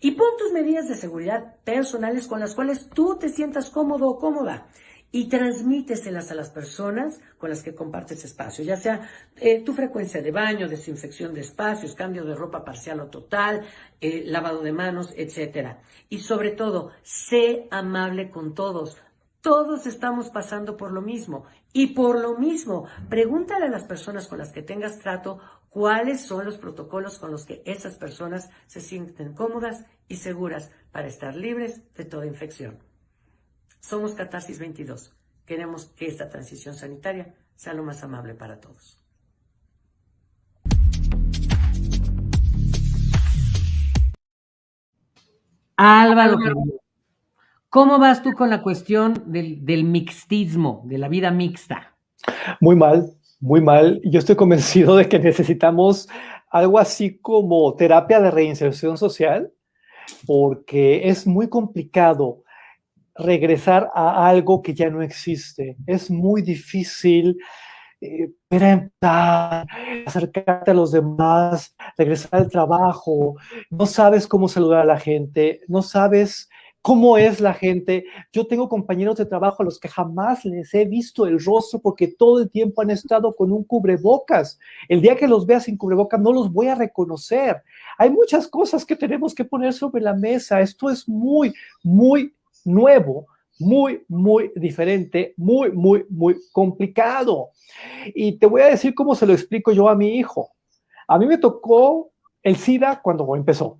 Y pon tus medidas de seguridad personales con las cuales tú te sientas cómodo o cómoda y transmíteselas a las personas con las que compartes espacio, ya sea eh, tu frecuencia de baño, desinfección de espacios, cambio de ropa parcial o total, eh, lavado de manos, etc. Y sobre todo, sé amable con todos. Todos estamos pasando por lo mismo. Y por lo mismo, pregúntale a las personas con las que tengas trato cuáles son los protocolos con los que esas personas se sienten cómodas y seguras para estar libres de toda infección. Somos Catarsis 22. Queremos que esta transición sanitaria sea lo más amable para todos. Álvaro, ¿cómo vas tú con la cuestión del, del mixtismo, de la vida mixta? Muy mal, muy mal. Yo estoy convencido de que necesitamos algo así como terapia de reinserción social, porque es muy complicado regresar a algo que ya no existe. Es muy difícil eh, acercarte a los demás, regresar al trabajo, no sabes cómo saludar a la gente, no sabes cómo es la gente. Yo tengo compañeros de trabajo a los que jamás les he visto el rostro porque todo el tiempo han estado con un cubrebocas. El día que los vea sin cubrebocas no los voy a reconocer. Hay muchas cosas que tenemos que poner sobre la mesa. Esto es muy, muy nuevo, muy, muy diferente, muy, muy, muy complicado. Y te voy a decir cómo se lo explico yo a mi hijo. A mí me tocó el SIDA cuando empezó.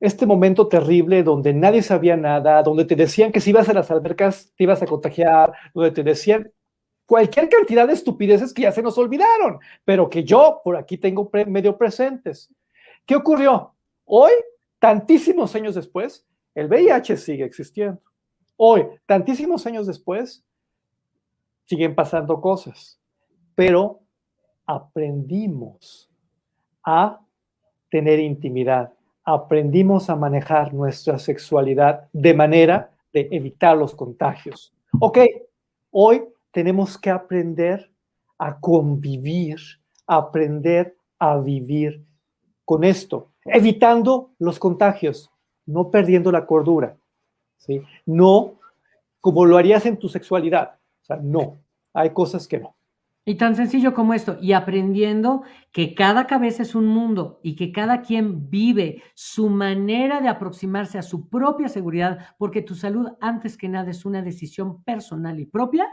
Este momento terrible donde nadie sabía nada, donde te decían que si ibas a las albercas te ibas a contagiar, donde te decían cualquier cantidad de estupideces que ya se nos olvidaron, pero que yo por aquí tengo medio presentes. ¿Qué ocurrió? Hoy, tantísimos años después, el VIH sigue existiendo. Hoy, tantísimos años después, siguen pasando cosas, pero aprendimos a tener intimidad, aprendimos a manejar nuestra sexualidad de manera de evitar los contagios. Ok, hoy tenemos que aprender a convivir, aprender a vivir con esto, evitando los contagios, no perdiendo la cordura, ¿sí? No como lo harías en tu sexualidad, o sea, no, hay cosas que no. Y tan sencillo como esto, y aprendiendo que cada cabeza es un mundo y que cada quien vive su manera de aproximarse a su propia seguridad, porque tu salud antes que nada es una decisión personal y propia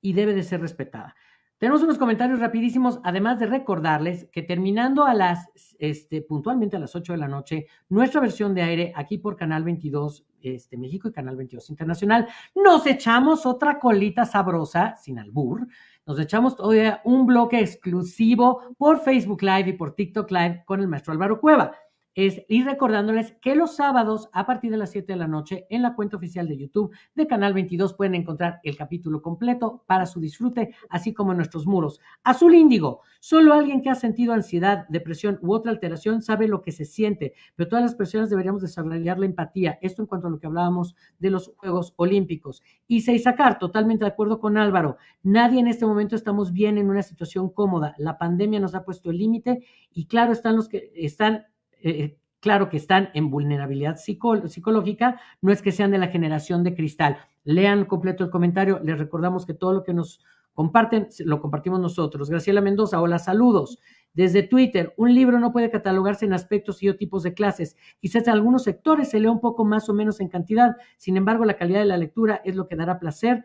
y debe de ser respetada. Tenemos unos comentarios rapidísimos, además de recordarles que terminando a las, este, puntualmente a las 8 de la noche, nuestra versión de aire aquí por Canal 22 este, México y Canal 22 Internacional, nos echamos otra colita sabrosa, sin albur, nos echamos todavía un bloque exclusivo por Facebook Live y por TikTok Live con el maestro Álvaro Cueva es ir recordándoles que los sábados a partir de las 7 de la noche en la cuenta oficial de YouTube de Canal 22 pueden encontrar el capítulo completo para su disfrute, así como en nuestros muros. Azul Índigo, solo alguien que ha sentido ansiedad, depresión u otra alteración sabe lo que se siente, pero todas las personas deberíamos desarrollar la empatía. Esto en cuanto a lo que hablábamos de los Juegos Olímpicos. Y sacar totalmente de acuerdo con Álvaro, nadie en este momento estamos bien en una situación cómoda. La pandemia nos ha puesto el límite y claro están los que están eh, claro que están en vulnerabilidad psicológica, no es que sean de la generación de cristal. Lean completo el comentario, les recordamos que todo lo que nos comparten lo compartimos nosotros. Graciela Mendoza, hola, saludos. Desde Twitter, un libro no puede catalogarse en aspectos y o tipos de clases. Quizás en algunos sectores se lee un poco más o menos en cantidad. Sin embargo, la calidad de la lectura es lo que dará placer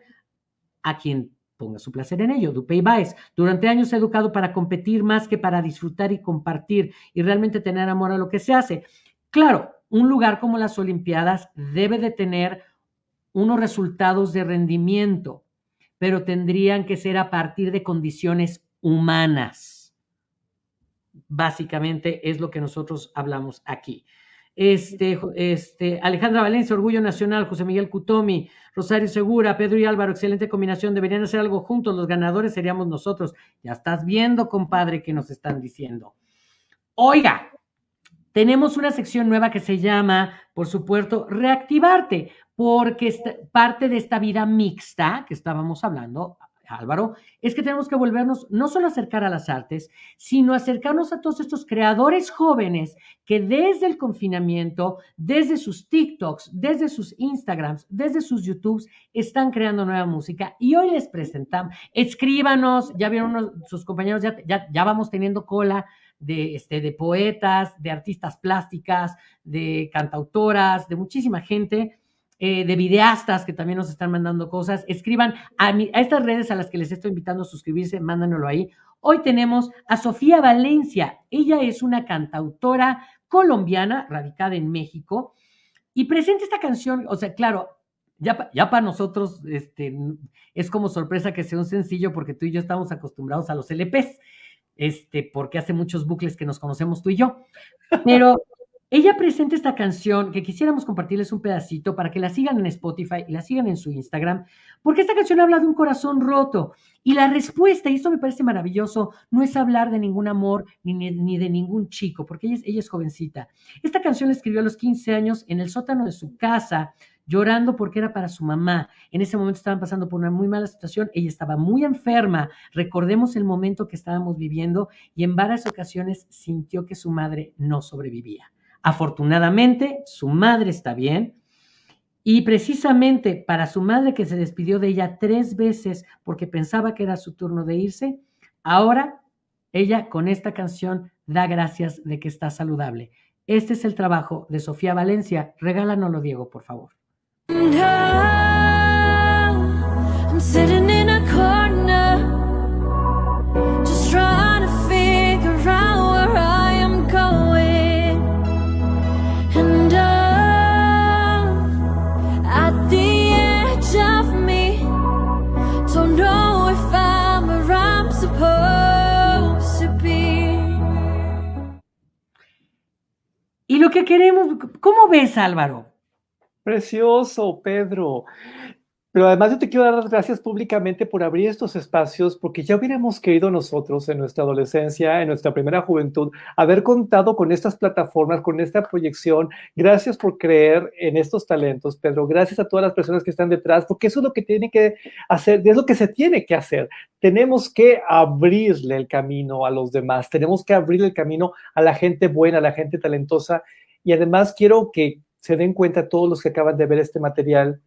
a quien ponga su placer en ello. Dupey Baez, durante años he educado para competir más que para disfrutar y compartir y realmente tener amor a lo que se hace. Claro, un lugar como las Olimpiadas debe de tener unos resultados de rendimiento, pero tendrían que ser a partir de condiciones humanas. Básicamente es lo que nosotros hablamos aquí. Este, este, Alejandra Valencia, Orgullo Nacional, José Miguel Cutomi, Rosario Segura, Pedro y Álvaro, excelente combinación, deberían hacer algo juntos, los ganadores seríamos nosotros. Ya estás viendo, compadre, que nos están diciendo. Oiga, tenemos una sección nueva que se llama, por supuesto, reactivarte, porque parte de esta vida mixta que estábamos hablando, Álvaro, es que tenemos que volvernos no solo acercar a las artes, sino acercarnos a todos estos creadores jóvenes que desde el confinamiento, desde sus TikToks, desde sus Instagrams, desde sus YouTubes, están creando nueva música. Y hoy les presentamos, escríbanos, ya vieron sus compañeros, ya, ya, ya vamos teniendo cola de, este, de poetas, de artistas plásticas, de cantautoras, de muchísima gente eh, de videastas que también nos están mandando cosas. Escriban a, estas redes a las que les estoy invitando a suscribirse, mándanoslo ahí. Hoy tenemos a Sofía Valencia. Ella es una cantautora colombiana radicada en México y presenta esta canción, o sea, claro, ya, ya para nosotros este, es como sorpresa que sea un sencillo porque tú y yo estamos acostumbrados a los LPs, este, porque hace muchos bucles que nos conocemos tú y yo. Pero ella presenta esta canción que quisiéramos compartirles un pedacito para que la sigan en Spotify y la sigan en su Instagram, porque esta canción habla de un corazón roto. Y la respuesta, y esto me parece maravilloso, no es hablar de ningún amor ni, ni de ningún chico, porque ella es, ella es jovencita. Esta canción la escribió a los 15 años en el sótano de su casa, llorando porque era para su mamá. En ese momento estaban pasando por una muy mala situación, ella estaba muy enferma, recordemos el momento que estábamos viviendo y en varias ocasiones sintió que su madre no sobrevivía. Afortunadamente, su madre está bien. Y precisamente para su madre que se despidió de ella tres veces porque pensaba que era su turno de irse, ahora ella con esta canción da gracias de que está saludable. Este es el trabajo de Sofía Valencia. Regálanoslo, Diego, por favor. Que queremos, ¿cómo ves Álvaro? Precioso, Pedro. Pero además yo te quiero dar las gracias públicamente por abrir estos espacios, porque ya hubiéramos querido nosotros en nuestra adolescencia, en nuestra primera juventud, haber contado con estas plataformas, con esta proyección. Gracias por creer en estos talentos, Pedro. Gracias a todas las personas que están detrás, porque eso es lo que tiene que hacer, es lo que se tiene que hacer. Tenemos que abrirle el camino a los demás, tenemos que abrir el camino a la gente buena, a la gente talentosa. Y además quiero que se den cuenta todos los que acaban de ver este material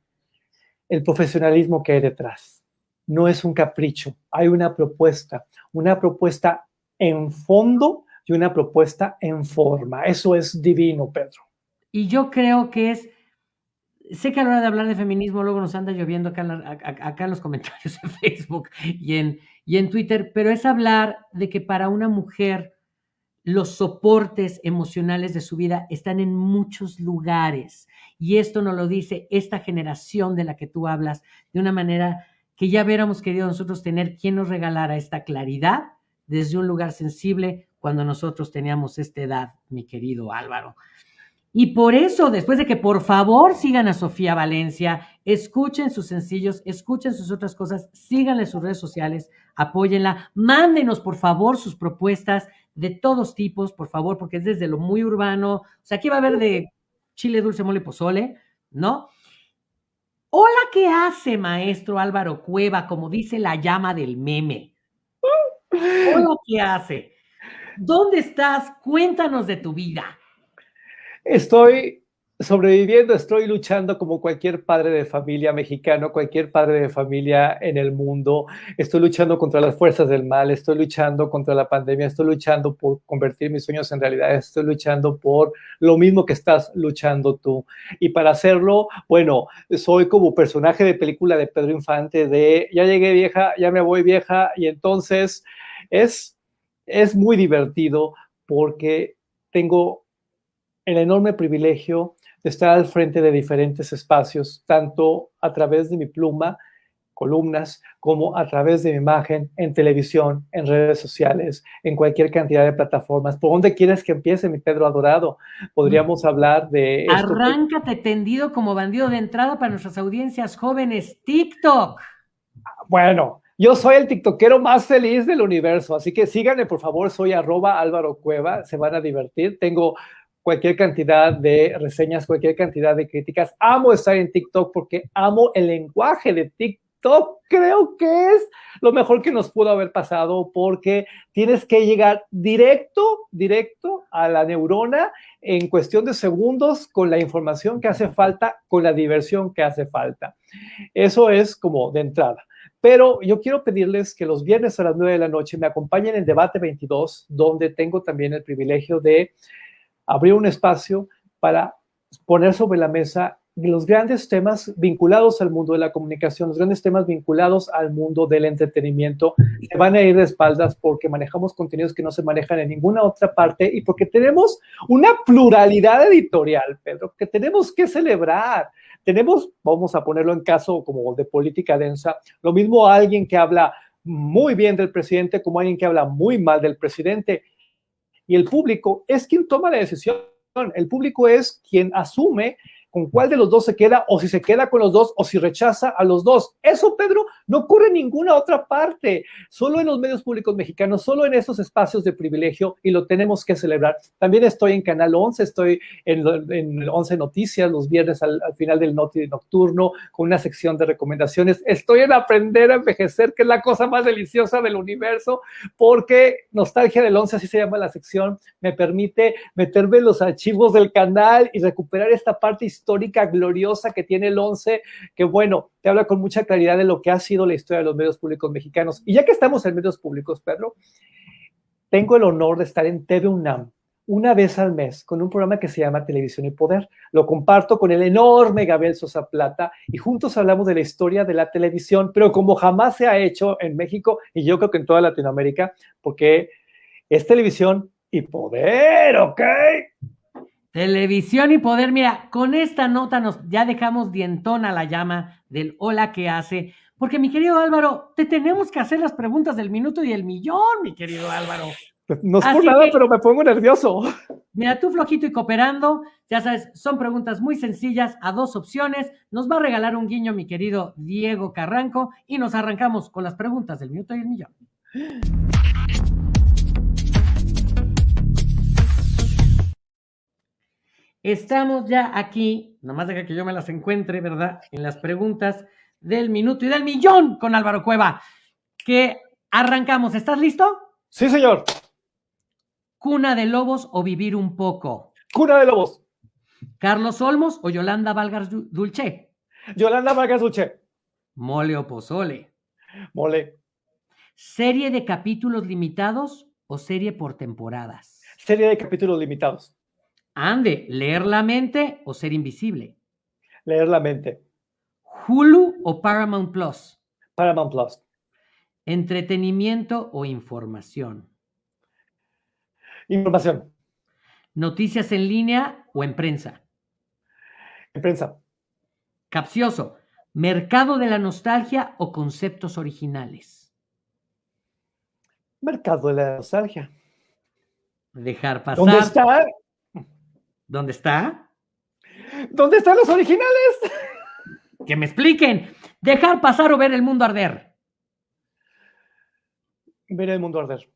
el profesionalismo que hay detrás. No es un capricho, hay una propuesta, una propuesta en fondo y una propuesta en forma. Eso es divino, Pedro. Y yo creo que es sé que a la hora de hablar de feminismo luego nos anda lloviendo acá acá en los comentarios en Facebook y en, y en Twitter, pero es hablar de que para una mujer los soportes emocionales de su vida están en muchos lugares. Y esto nos lo dice esta generación de la que tú hablas de una manera que ya hubiéramos querido nosotros tener quien nos regalara esta claridad desde un lugar sensible cuando nosotros teníamos esta edad, mi querido Álvaro. Y por eso, después de que por favor sigan a Sofía Valencia, escuchen sus sencillos, escuchen sus otras cosas, síganle sus redes sociales, apóyenla, mándenos por favor sus propuestas de todos tipos, por favor, porque es desde lo muy urbano. O sea, aquí va a haber de chile dulce, mole, pozole, ¿no? Hola, ¿qué hace, maestro Álvaro Cueva? Como dice la llama del meme. Hola, ¿qué hace? ¿Dónde estás? Cuéntanos de tu vida. Estoy sobreviviendo, estoy luchando como cualquier padre de familia mexicano, cualquier padre de familia en el mundo. Estoy luchando contra las fuerzas del mal, estoy luchando contra la pandemia, estoy luchando por convertir mis sueños en realidad, estoy luchando por lo mismo que estás luchando tú. Y para hacerlo, bueno, soy como personaje de película de Pedro Infante de ya llegué vieja, ya me voy vieja y entonces es, es muy divertido porque tengo el enorme privilegio de estar al frente de diferentes espacios, tanto a través de mi pluma, columnas, como a través de mi imagen en televisión, en redes sociales, en cualquier cantidad de plataformas. ¿Por dónde quieres que empiece, mi Pedro adorado? Podríamos mm. hablar de... Arráncate tendido como bandido de entrada para nuestras audiencias jóvenes, TikTok. Bueno, yo soy el tiktokero más feliz del universo, así que síganme, por favor, soy arroba Álvaro Cueva, se van a divertir. Tengo cualquier cantidad de reseñas, cualquier cantidad de críticas. Amo estar en TikTok porque amo el lenguaje de TikTok. Creo que es lo mejor que nos pudo haber pasado porque tienes que llegar directo, directo a la neurona en cuestión de segundos con la información que hace falta, con la diversión que hace falta. Eso es como de entrada. Pero yo quiero pedirles que los viernes a las 9 de la noche me acompañen en Debate 22, donde tengo también el privilegio de abrir un espacio para poner sobre la mesa los grandes temas vinculados al mundo de la comunicación, los grandes temas vinculados al mundo del entretenimiento, se van a ir de espaldas porque manejamos contenidos que no se manejan en ninguna otra parte y porque tenemos una pluralidad editorial, Pedro, que tenemos que celebrar. Tenemos, vamos a ponerlo en caso como de política densa, lo mismo alguien que habla muy bien del presidente como alguien que habla muy mal del presidente y el público es quien toma la decisión. El público es quien asume con cuál de los dos se queda o si se queda con los dos o si rechaza a los dos. Eso, Pedro, no ocurre en ninguna otra parte, solo en los medios públicos mexicanos, solo en esos espacios de privilegio y lo tenemos que celebrar. También estoy en Canal 11, estoy en, en 11 Noticias los viernes al, final del Noti Nocturno con una sección de recomendaciones. Estoy en Aprender a Envejecer, que es la cosa más deliciosa del universo, porque Nostalgia del 11, así se llama la sección, me permite meterme en los archivos del canal y recuperar esta parte histórica histórica gloriosa que tiene el 11, que bueno, te habla con mucha claridad de lo que ha sido la historia de los medios públicos mexicanos. Y ya que estamos en medios públicos, Pedro, tengo el honor de estar en TV UNAM una vez al mes con un programa que se llama Televisión y Poder. Lo comparto con el enorme Gabriel Sosa Plata y juntos hablamos de la historia de la televisión, pero como jamás se ha hecho en México y yo creo que en toda Latinoamérica, porque es televisión y poder, ¿ok? Televisión y poder, mira, con esta nota nos ya dejamos dientona la llama del hola que hace, porque mi querido Álvaro, te tenemos que hacer las preguntas del minuto y el millón, mi querido Álvaro. No es por nada, pero me pongo nervioso. Mira, tú flojito y cooperando, ya sabes, son preguntas muy sencillas a dos opciones. Nos va a regalar un guiño mi querido Diego Carranco y nos arrancamos con las preguntas del minuto y el millón. Estamos ya aquí, nomás deja que yo me las encuentre, ¿verdad? En las preguntas del minuto y del millón con Álvaro Cueva. Que arrancamos. ¿Estás listo? Sí, señor. ¿Cuna de lobos o vivir un poco? Cuna de lobos. ¿Carlos Olmos o Yolanda Valgas Dulce? Yolanda Valgas Dulce. ¿Mole o pozole? Mole. ¿Serie de capítulos limitados o serie por temporadas? Serie de capítulos limitados. Ande, leer la mente o ser invisible. Leer la mente. Hulu o Paramount Plus. Paramount Plus. Entretenimiento o información. Información. Noticias en línea o en prensa. En prensa. Capcioso. Mercado de la nostalgia o conceptos originales. Mercado de la nostalgia. Dejar pasar. ¿Dónde está? ¿Dónde está? ¿Dónde están los originales? Que me expliquen. Dejar pasar o ver el mundo arder. Ver el mundo arder.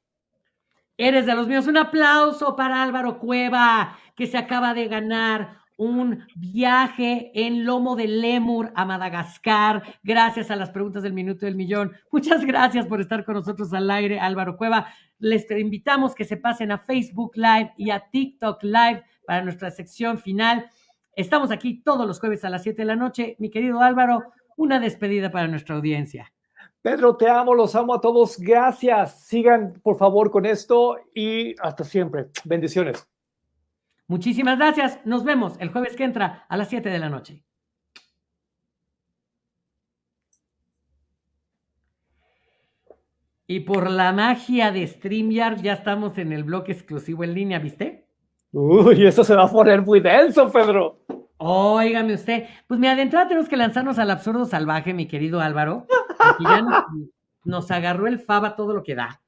Eres de los míos. Un aplauso para Álvaro Cueva, que se acaba de ganar un viaje en lomo de lemur a Madagascar, gracias a las preguntas del minuto del millón. Muchas gracias por estar con nosotros al aire, Álvaro Cueva. Les invitamos que se pasen a Facebook Live y a TikTok Live para nuestra sección final. Estamos aquí todos los jueves a las 7 de la noche. Mi querido Álvaro, una despedida para nuestra audiencia. Pedro, te amo, los amo a todos. Gracias. Sigan, por favor, con esto y hasta siempre. Bendiciones. Muchísimas gracias. Nos vemos el jueves que entra a las 7 de la noche. Y por la magia de StreamYard ya estamos en el bloque exclusivo en línea, ¿viste? Uy, eso se va a poner muy denso, Pedro. Óigame usted. Pues mira, de entrada tenemos que lanzarnos al absurdo salvaje, mi querido Álvaro. Porque ya nos, nos agarró el fava todo lo que da.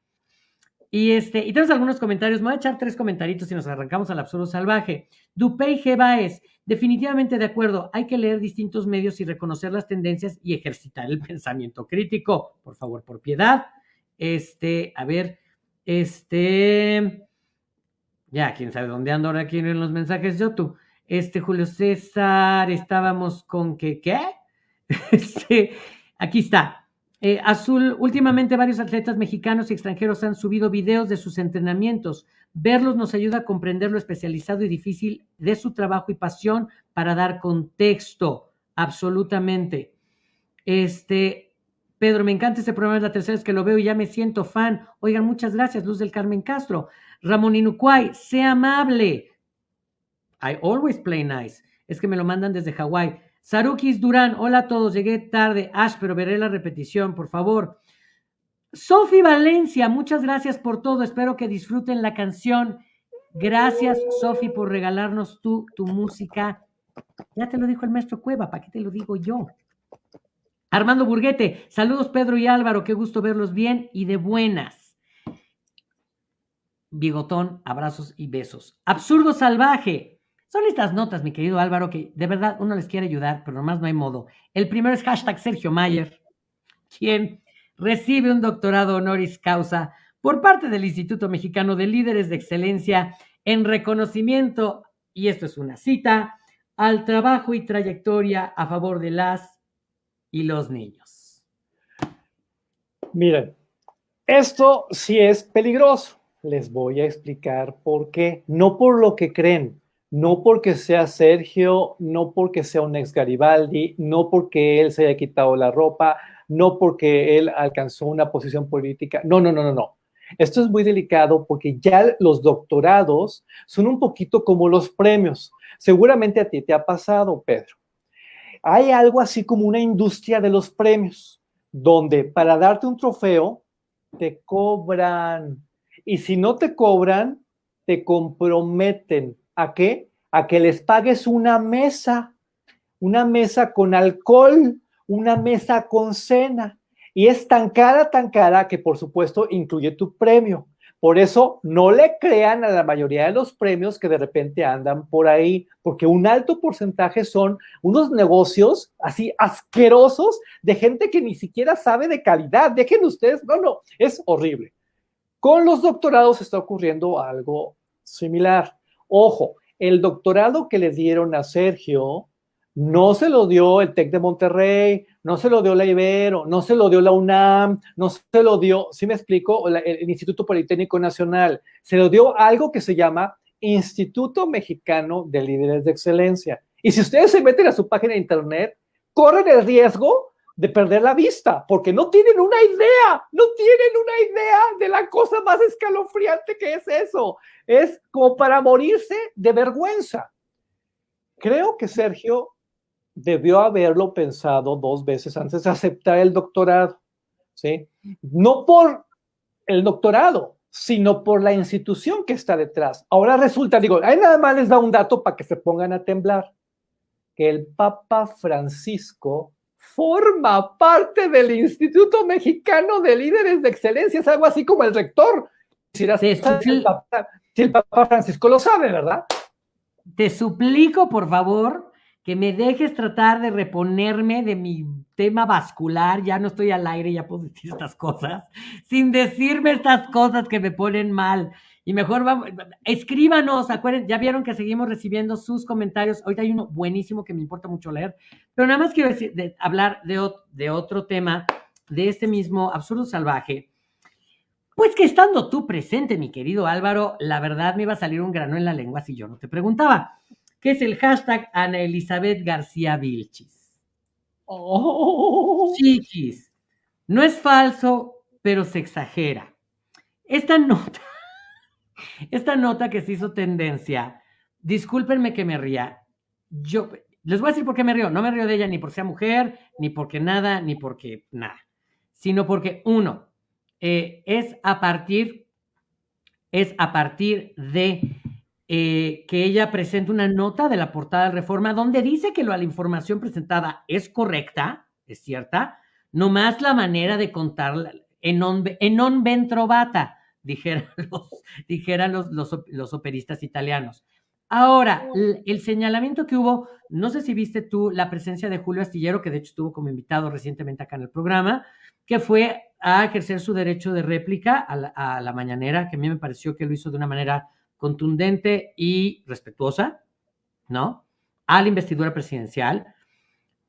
Y, este, y tenemos algunos comentarios. Me voy a echar tres comentarios y nos arrancamos al absurdo salvaje. Dupey G. Baez, definitivamente de acuerdo. Hay que leer distintos medios y reconocer las tendencias y ejercitar el pensamiento crítico. Por favor, por piedad. Este, a ver, este. Ya, quién sabe dónde ando ahora aquí en los mensajes yo tú. Este, Julio César, estábamos con que, ¿qué? Este, aquí está. Eh, Azul, últimamente varios atletas mexicanos y extranjeros han subido videos de sus entrenamientos. Verlos nos ayuda a comprender lo especializado y difícil de su trabajo y pasión para dar contexto. Absolutamente. Este, Pedro, me encanta este programa, es la tercera vez que lo veo y ya me siento fan. Oigan, muchas gracias, Luz del Carmen Castro. Ramón Inucuay, sea amable. I always play nice. Es que me lo mandan desde Hawái. Sarukis Durán, hola a todos, llegué tarde. Ash, pero veré la repetición, por favor. Sofi Valencia, muchas gracias por todo. Espero que disfruten la canción. Gracias, Sofi, por regalarnos tu, tu música. Ya te lo dijo el maestro Cueva, ¿para qué te lo digo yo? Armando Burguete, saludos Pedro y Álvaro, qué gusto verlos bien y de buenas. Bigotón, abrazos y besos. Absurdo salvaje. Son estas notas, mi querido Álvaro, que de verdad uno les quiere ayudar, pero nomás no hay modo. El primero es hashtag Sergio Mayer, quien recibe un doctorado honoris causa por parte del Instituto Mexicano de Líderes de Excelencia en reconocimiento, y esto es una cita, al trabajo y trayectoria a favor de las y los niños. Miren, esto sí es peligroso. Les voy a explicar por qué. No por lo que creen, no porque sea Sergio, no porque sea un ex Garibaldi, no porque él se haya quitado la ropa, no porque él alcanzó una posición política. No, no, no, no, no. Esto es muy delicado porque ya los doctorados son un poquito como los premios. Seguramente a ti te ha pasado, Pedro. Hay algo así como una industria de los premios, donde para darte un trofeo te cobran. Y si no te cobran, te comprometen ¿A qué? A que les pagues una mesa, una mesa con alcohol, una mesa con cena. Y es tan cara, tan cara que por supuesto incluye tu premio. Por eso no le crean a la mayoría de los premios que de repente andan por ahí, porque un alto porcentaje son unos negocios así asquerosos de gente que ni siquiera sabe de calidad. Dejen ustedes, no, no, es horrible. Con los doctorados está ocurriendo algo similar. Ojo, el doctorado que le dieron a Sergio no se lo dio el TEC de Monterrey, no se lo dio la Ibero, no se lo dio la UNAM, no se lo dio, ¿sí me explico? el Instituto Politécnico Nacional. Se lo dio algo que se llama Instituto Mexicano de Líderes de Excelencia. Y si ustedes se meten a su página de internet, corren el riesgo de perder la vista, porque no tienen una idea, no tienen una idea de la cosa más escalofriante que es eso. Es como para morirse de vergüenza. Creo que Sergio debió haberlo pensado dos veces antes de aceptar el doctorado, ¿sí? No por el doctorado, sino por la institución que está detrás. Ahora resulta, digo, ahí nada más les da un dato para que se pongan a temblar, que el Papa Francisco forma parte del Instituto Mexicano de Líderes de Excelencia, es algo así como el rector. Si, el, Papa, si el Papa Francisco lo sabe, ¿verdad? Te suplico, por favor, que me dejes tratar de reponerme de mi tema vascular, ya no estoy al aire, ya puedo decir estas cosas, sin decirme estas cosas que me ponen mal. Y mejor vamos, escríbanos, acuérdense, ya vieron que seguimos recibiendo sus comentarios. Ahorita hay uno buenísimo que me importa mucho leer, pero nada más quiero decir, hablar de, de otro tema, de este mismo absurdo salvaje. Pues que estando tú presente, mi querido Álvaro, la verdad me iba a salir un grano en la lengua si yo no te preguntaba que es el hashtag Ana Elizabeth García Vilchis. Oh. Chiquis. No es falso, pero se exagera. Esta nota, esta nota que se hizo tendencia, discúlpenme que me ría. Yo les voy a decir por qué me río. No me río de ella ni porque sea mujer, ni porque nada, ni porque nada. Sino porque, uno, eh, es a partir, es a partir de eh, que ella presenta una nota de la portada de Reforma donde dice que la información presentada es correcta, es cierta, nomás la manera de contarla en non, en non ventrovata, los, los, los, operistas italianos. Ahora, el, señalamiento que hubo, no sé si viste tú la presencia de Julio Astillero, que de hecho estuvo como invitado recientemente acá en el programa, que fue a ejercer su derecho de réplica a la, a la mañanera, que a mí me pareció que lo hizo de una manera contundente y respetuosa, ¿no? A la investidura presidencial,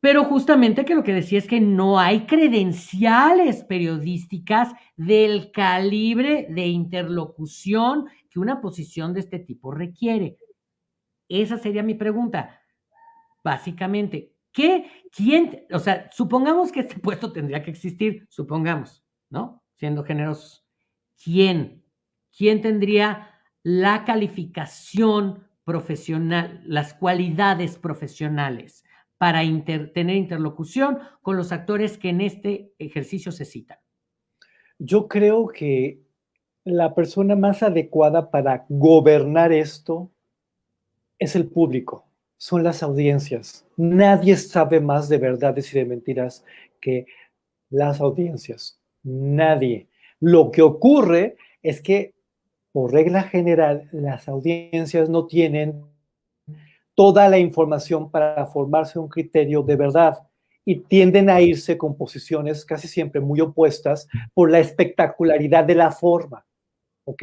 pero justamente que lo que decía es que no hay credenciales periodísticas del calibre de interlocución que una posición de este tipo requiere. Esa sería mi pregunta. Básicamente, ¿qué, quién, o sea, supongamos que este puesto tendría que existir, supongamos, ¿no? Siendo generosos. ¿Quién? ¿Quién tendría la calificación profesional, las cualidades profesionales para tener interlocución con los actores que en este ejercicio se citan? Yo creo que la persona más adecuada para gobernar esto es el público, son las audiencias. Nadie sabe más de verdades y de mentiras que las audiencias. Nadie. Lo que ocurre es que por regla general, las audiencias no tienen toda la información para formarse un criterio de verdad y tienden a irse con posiciones casi siempre muy opuestas por la espectacularidad de la forma, ¿ok?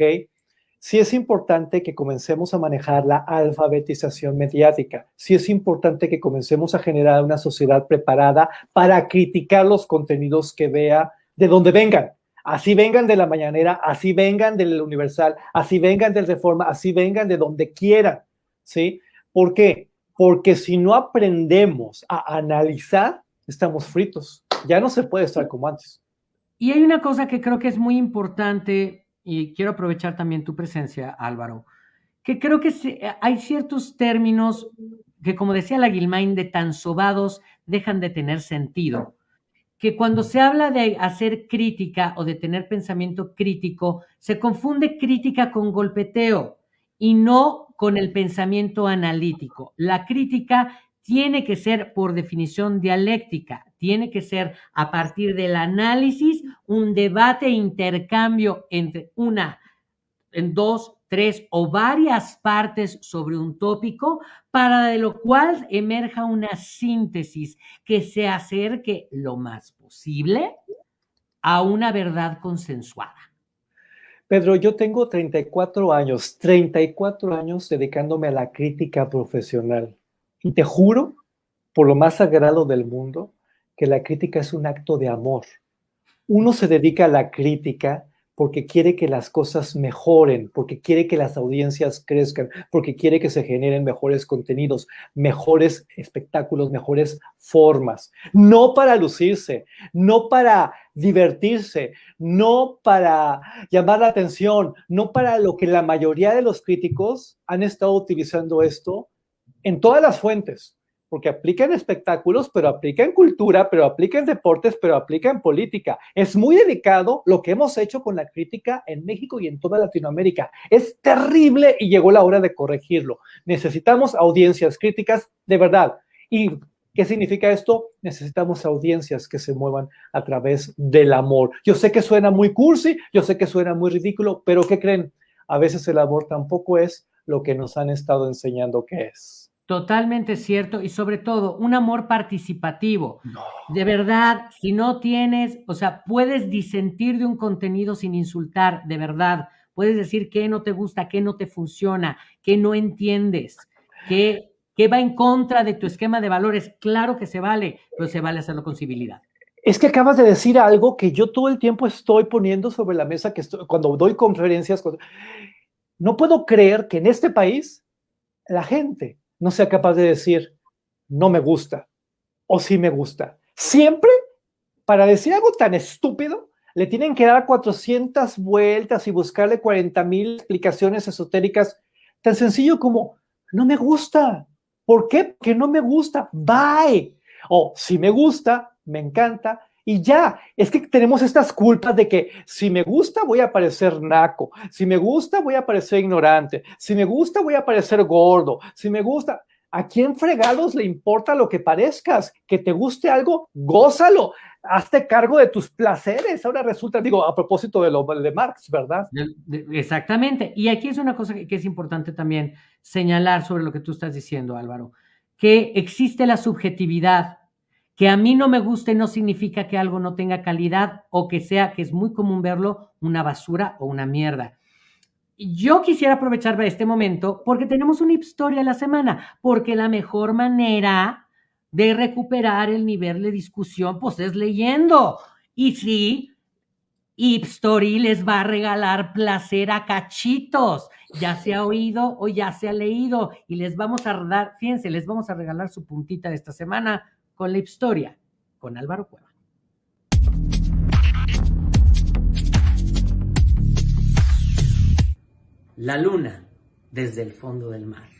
Sí es importante que comencemos a manejar la alfabetización mediática, sí es importante que comencemos a generar una sociedad preparada para criticar los contenidos que vea de donde vengan, Así vengan de la mañanera, así vengan del universal, así vengan del reforma, así vengan de donde quieran, ¿sí? ¿Por qué? Porque si no aprendemos a analizar, estamos fritos. Ya no se puede estar como antes. Y hay una cosa que creo que es muy importante, y quiero aprovechar también tu presencia, Álvaro, que creo que hay ciertos términos que, como decía la Guilmain, de tan sobados dejan de tener sentido que cuando se habla de hacer crítica o de tener pensamiento crítico, se confunde crítica con golpeteo y no con el pensamiento analítico. La crítica tiene que ser por definición dialéctica, tiene que ser a partir del análisis, un debate, intercambio entre una, en dos, tres o varias partes sobre un tópico, para de lo cual emerja una síntesis que se acerque lo más posible a una verdad consensuada. Pedro, yo tengo 34 años, 34 años dedicándome a la crítica profesional. Y te juro, por lo más sagrado del mundo, que la crítica es un acto de amor. Uno se dedica a la crítica porque quiere que las cosas mejoren, porque quiere que las audiencias crezcan, porque quiere que se generen mejores contenidos, mejores espectáculos, mejores formas. No para lucirse, no para divertirse, no para llamar la atención, no para lo que la mayoría de los críticos han estado utilizando esto en todas las fuentes, porque aplica en espectáculos, pero aplica en cultura, pero aplica en deportes, pero aplica en política. Es muy delicado lo que hemos hecho con la crítica en México y en toda Latinoamérica. Es terrible y llegó la hora de corregirlo. Necesitamos audiencias críticas de verdad. ¿Y qué significa esto? Necesitamos audiencias que se muevan a través del amor. Yo sé que suena muy cursi, yo sé que suena muy ridículo, pero ¿qué creen? A veces el amor tampoco es lo que nos han estado enseñando que es. Totalmente cierto y sobre todo un amor participativo. De verdad, si no tienes, o sea, puedes disentir de un contenido sin insultar, de verdad. Puedes decir qué no te gusta, qué no te funciona, qué no entiendes, qué, qué va en contra de tu esquema de valores. Claro que se vale, pero se vale hacerlo con civilidad. Es que acabas de decir algo que yo todo el tiempo estoy poniendo sobre la mesa que cuando doy conferencias. No puedo creer que en este país la gente no sea capaz de decir, no me gusta o sí me gusta. Siempre, para decir algo tan estúpido, le tienen que dar 400 vueltas y buscarle 40 mil explicaciones esotéricas, tan sencillo como, no me gusta. ¿Por qué? Porque no me gusta. Bye. O si me gusta, me encanta, y ya, es que tenemos estas culpas de que si me gusta voy a parecer naco, si me gusta voy a parecer ignorante, si me gusta voy a parecer gordo, si me gusta, ¿a quién fregados le importa lo que parezcas? Que te guste algo, gózalo, hazte cargo de tus placeres. Ahora resulta, digo, a propósito de lo de Marx, ¿verdad? Exactamente. Y aquí es una cosa que es importante también señalar sobre lo que tú estás diciendo, Álvaro, que existe la subjetividad que a mí no me guste no significa que algo no tenga calidad o que sea, que es muy común verlo, una basura o una mierda. Yo quisiera aprovechar este momento porque tenemos una historia a la semana, porque la mejor manera de recuperar el nivel de discusión, pues es leyendo. Y sí, Ipstory les va a regalar placer a cachitos. Ya se ha oído o ya se ha leído. Y les vamos a dar, fíjense, les vamos a regalar su puntita de esta semana con la historia con Álvaro Cueva. La luna desde el fondo del mar.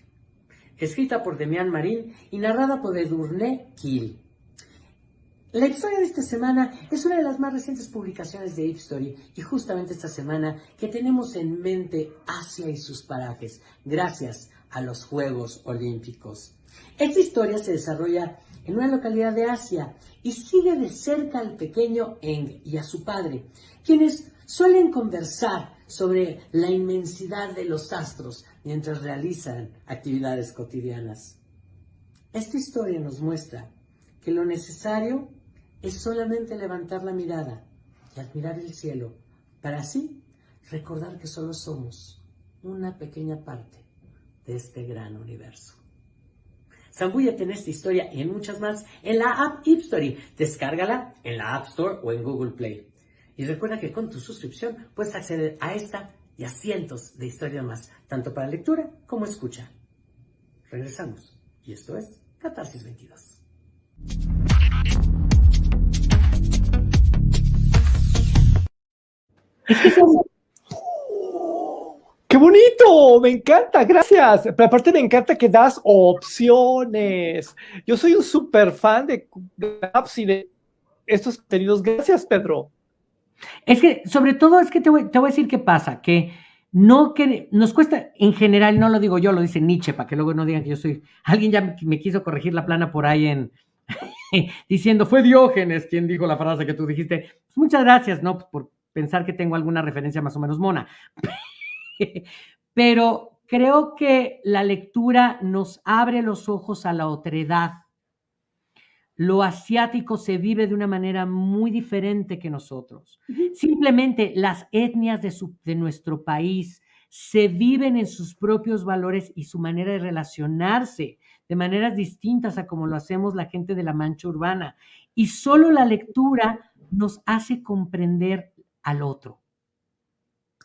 Escrita por Demián Marín y narrada por Edurne Kiel. La historia de esta semana es una de las más recientes publicaciones de Story y justamente esta semana que tenemos en mente Asia y sus parajes gracias a los Juegos Olímpicos. Esta historia se desarrolla en una localidad de Asia y sigue de cerca al pequeño Eng y a su padre, quienes suelen conversar sobre la inmensidad de los astros mientras realizan actividades cotidianas. Esta historia nos muestra que lo necesario es solamente levantar la mirada y admirar el cielo para así recordar que solo somos una pequeña parte de este gran universo. Zambúllate en esta historia y en muchas más en la app Story. Descárgala en la App Store o en Google Play. Y recuerda que con tu suscripción puedes acceder a esta y a cientos de historias más, tanto para lectura como escucha. Regresamos. Y esto es Catarsis 22. ¡Qué bonito! Me encanta, gracias. Pero aparte me encanta que das opciones. Yo soy un súper fan de apps y de estos contenidos. Gracias, Pedro. Es que, sobre todo, es que te voy, a decir qué pasa, que no que nos cuesta, en general, no lo digo yo, lo dice Nietzsche, para que luego no digan que yo soy, alguien ya me, quiso corregir la plana por ahí en, diciendo, fue Diógenes quien dijo la frase que tú dijiste. Pues muchas gracias, ¿no? Por pensar que tengo alguna referencia más o menos mona. Pero creo que la lectura nos abre los ojos a la otredad. Lo asiático se vive de una manera muy diferente que nosotros. Simplemente las etnias de, de nuestro país se viven en sus propios valores y su manera de relacionarse de maneras distintas a como lo hacemos la gente de la mancha urbana. Y solo la lectura nos hace comprender al otro,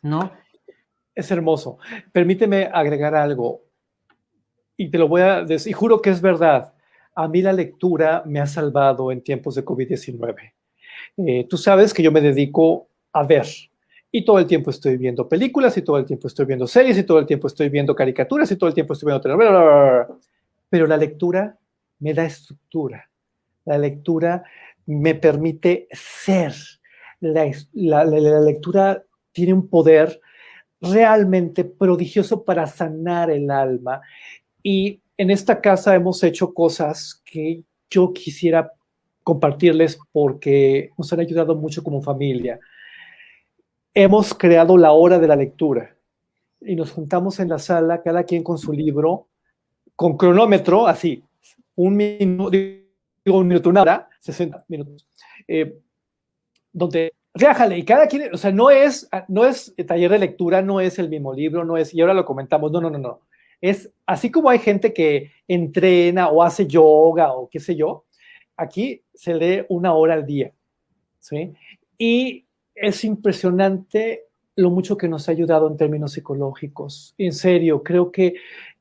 ¿no? Es hermoso. Permíteme agregar algo y te lo voy a decir, y juro que es verdad. A mí la lectura me ha salvado en tiempos de COVID-19. Eh, tú sabes que yo me dedico a ver y todo el tiempo estoy viendo películas y todo el tiempo estoy viendo series y todo el tiempo estoy viendo caricaturas y todo el tiempo estoy viendo. Pero la lectura me da estructura. La lectura me permite ser. La, lectura tiene un poder realmente prodigioso para sanar el alma. Y en esta casa hemos hecho cosas que yo quisiera compartirles porque nos han ayudado mucho como familia. Hemos creado la hora de la lectura y nos juntamos en la sala, cada quien con su libro, con cronómetro, así, un minuto, digo un minuto, una hora, 60 minutos, eh, donde reájale, y cada quien, o sea, no es, no es taller de lectura, no es el mismo libro, no es, y ahora lo comentamos, no, no, no, no. Es así como hay gente que entrena o hace yoga o qué sé yo, aquí se lee una hora al día, ¿sí? Y es impresionante lo mucho que nos ha ayudado en términos psicológicos. En serio, creo que,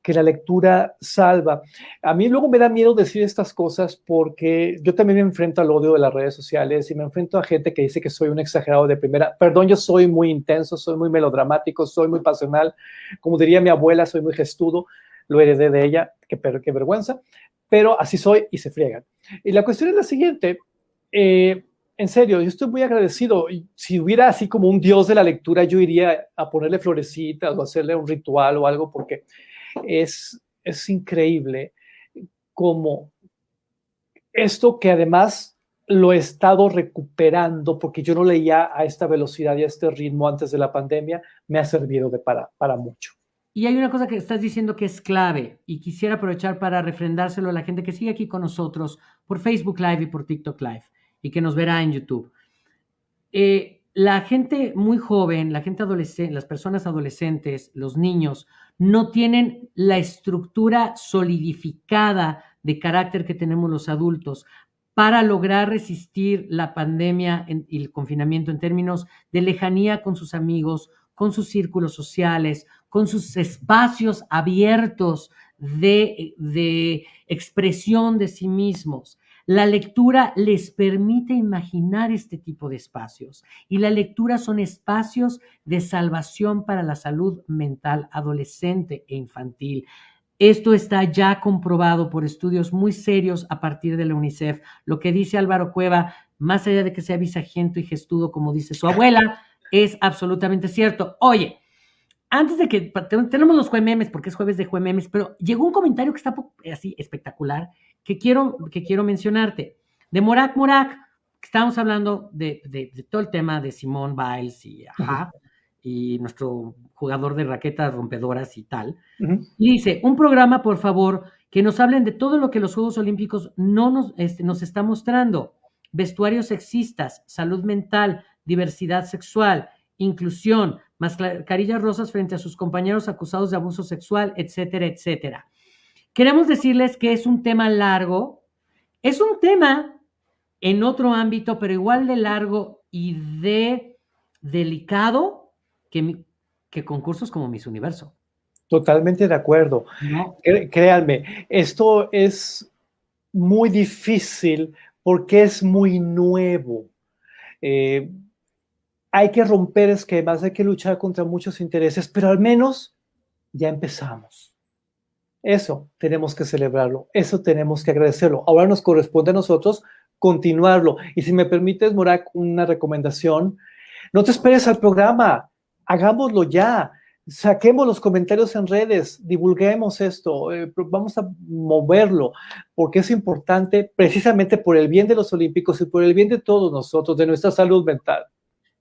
que la lectura salva. A mí luego me da miedo decir estas cosas porque yo también me enfrento al odio de las redes sociales y me enfrento a gente que dice que soy un exagerado de primera. Perdón, yo soy muy intenso, soy muy melodramático, soy muy pasional. Como diría mi abuela, soy muy gestudo. Lo heredé de ella, qué, qué vergüenza. Pero así soy y se friegan. Y la cuestión es la siguiente. Eh, en serio, yo estoy muy agradecido. Si hubiera así como un dios de la lectura, yo iría a ponerle florecitas o hacerle un ritual o algo, porque es, es increíble como esto que además lo he estado recuperando, porque yo no leía a esta velocidad y a este ritmo antes de la pandemia, me ha servido de para, para mucho. Y hay una cosa que estás diciendo que es clave y quisiera aprovechar para refrendárselo a la gente que sigue aquí con nosotros por Facebook Live y por TikTok Live y que nos verá en YouTube. Eh, la gente muy joven, la gente adolescente, las personas adolescentes, los niños, no tienen la estructura solidificada de carácter que tenemos los adultos para lograr resistir la pandemia y el confinamiento en términos de lejanía con sus amigos, con sus círculos sociales, con sus espacios abiertos de, de expresión de sí mismos. La lectura les permite imaginar este tipo de espacios y la lectura son espacios de salvación para la salud mental adolescente e infantil. Esto está ya comprobado por estudios muy serios a partir de la UNICEF. Lo que dice Álvaro Cueva, más allá de que sea visagento y gestudo, como dice su abuela, es absolutamente cierto. Oye, antes de que tenemos los juememes, porque es jueves de juememes, pero llegó un comentario que está así espectacular que quiero, que quiero mencionarte. De Morak Morak, estábamos hablando de, todo el tema de Simón Biles y, y nuestro jugador de raquetas rompedoras y tal. Y dice, un programa, por favor, que nos hablen de todo lo que los Juegos Olímpicos no nos, este, nos está mostrando. Vestuarios sexistas, salud mental, diversidad sexual, inclusión, mascarillas rosas frente a sus compañeros acusados de abuso sexual, etcétera, etcétera. Queremos decirles que es un tema largo, es un tema en otro ámbito, pero igual de largo y de delicado que, que concursos como Miss Universo. Totalmente de acuerdo. Créanme, esto es muy difícil porque es muy nuevo. Eh, hay que romper esquemas, hay que luchar contra muchos intereses, pero al menos ya empezamos. Eso tenemos que celebrarlo, eso tenemos que agradecerlo. Ahora nos corresponde a nosotros continuarlo. Y si me permites, Morak, una recomendación, no te esperes al programa, hagámoslo ya, saquemos los comentarios en redes, divulguemos esto, eh, vamos a moverlo, porque es importante precisamente por el bien de los olímpicos y por el bien de todos nosotros, de nuestra salud mental.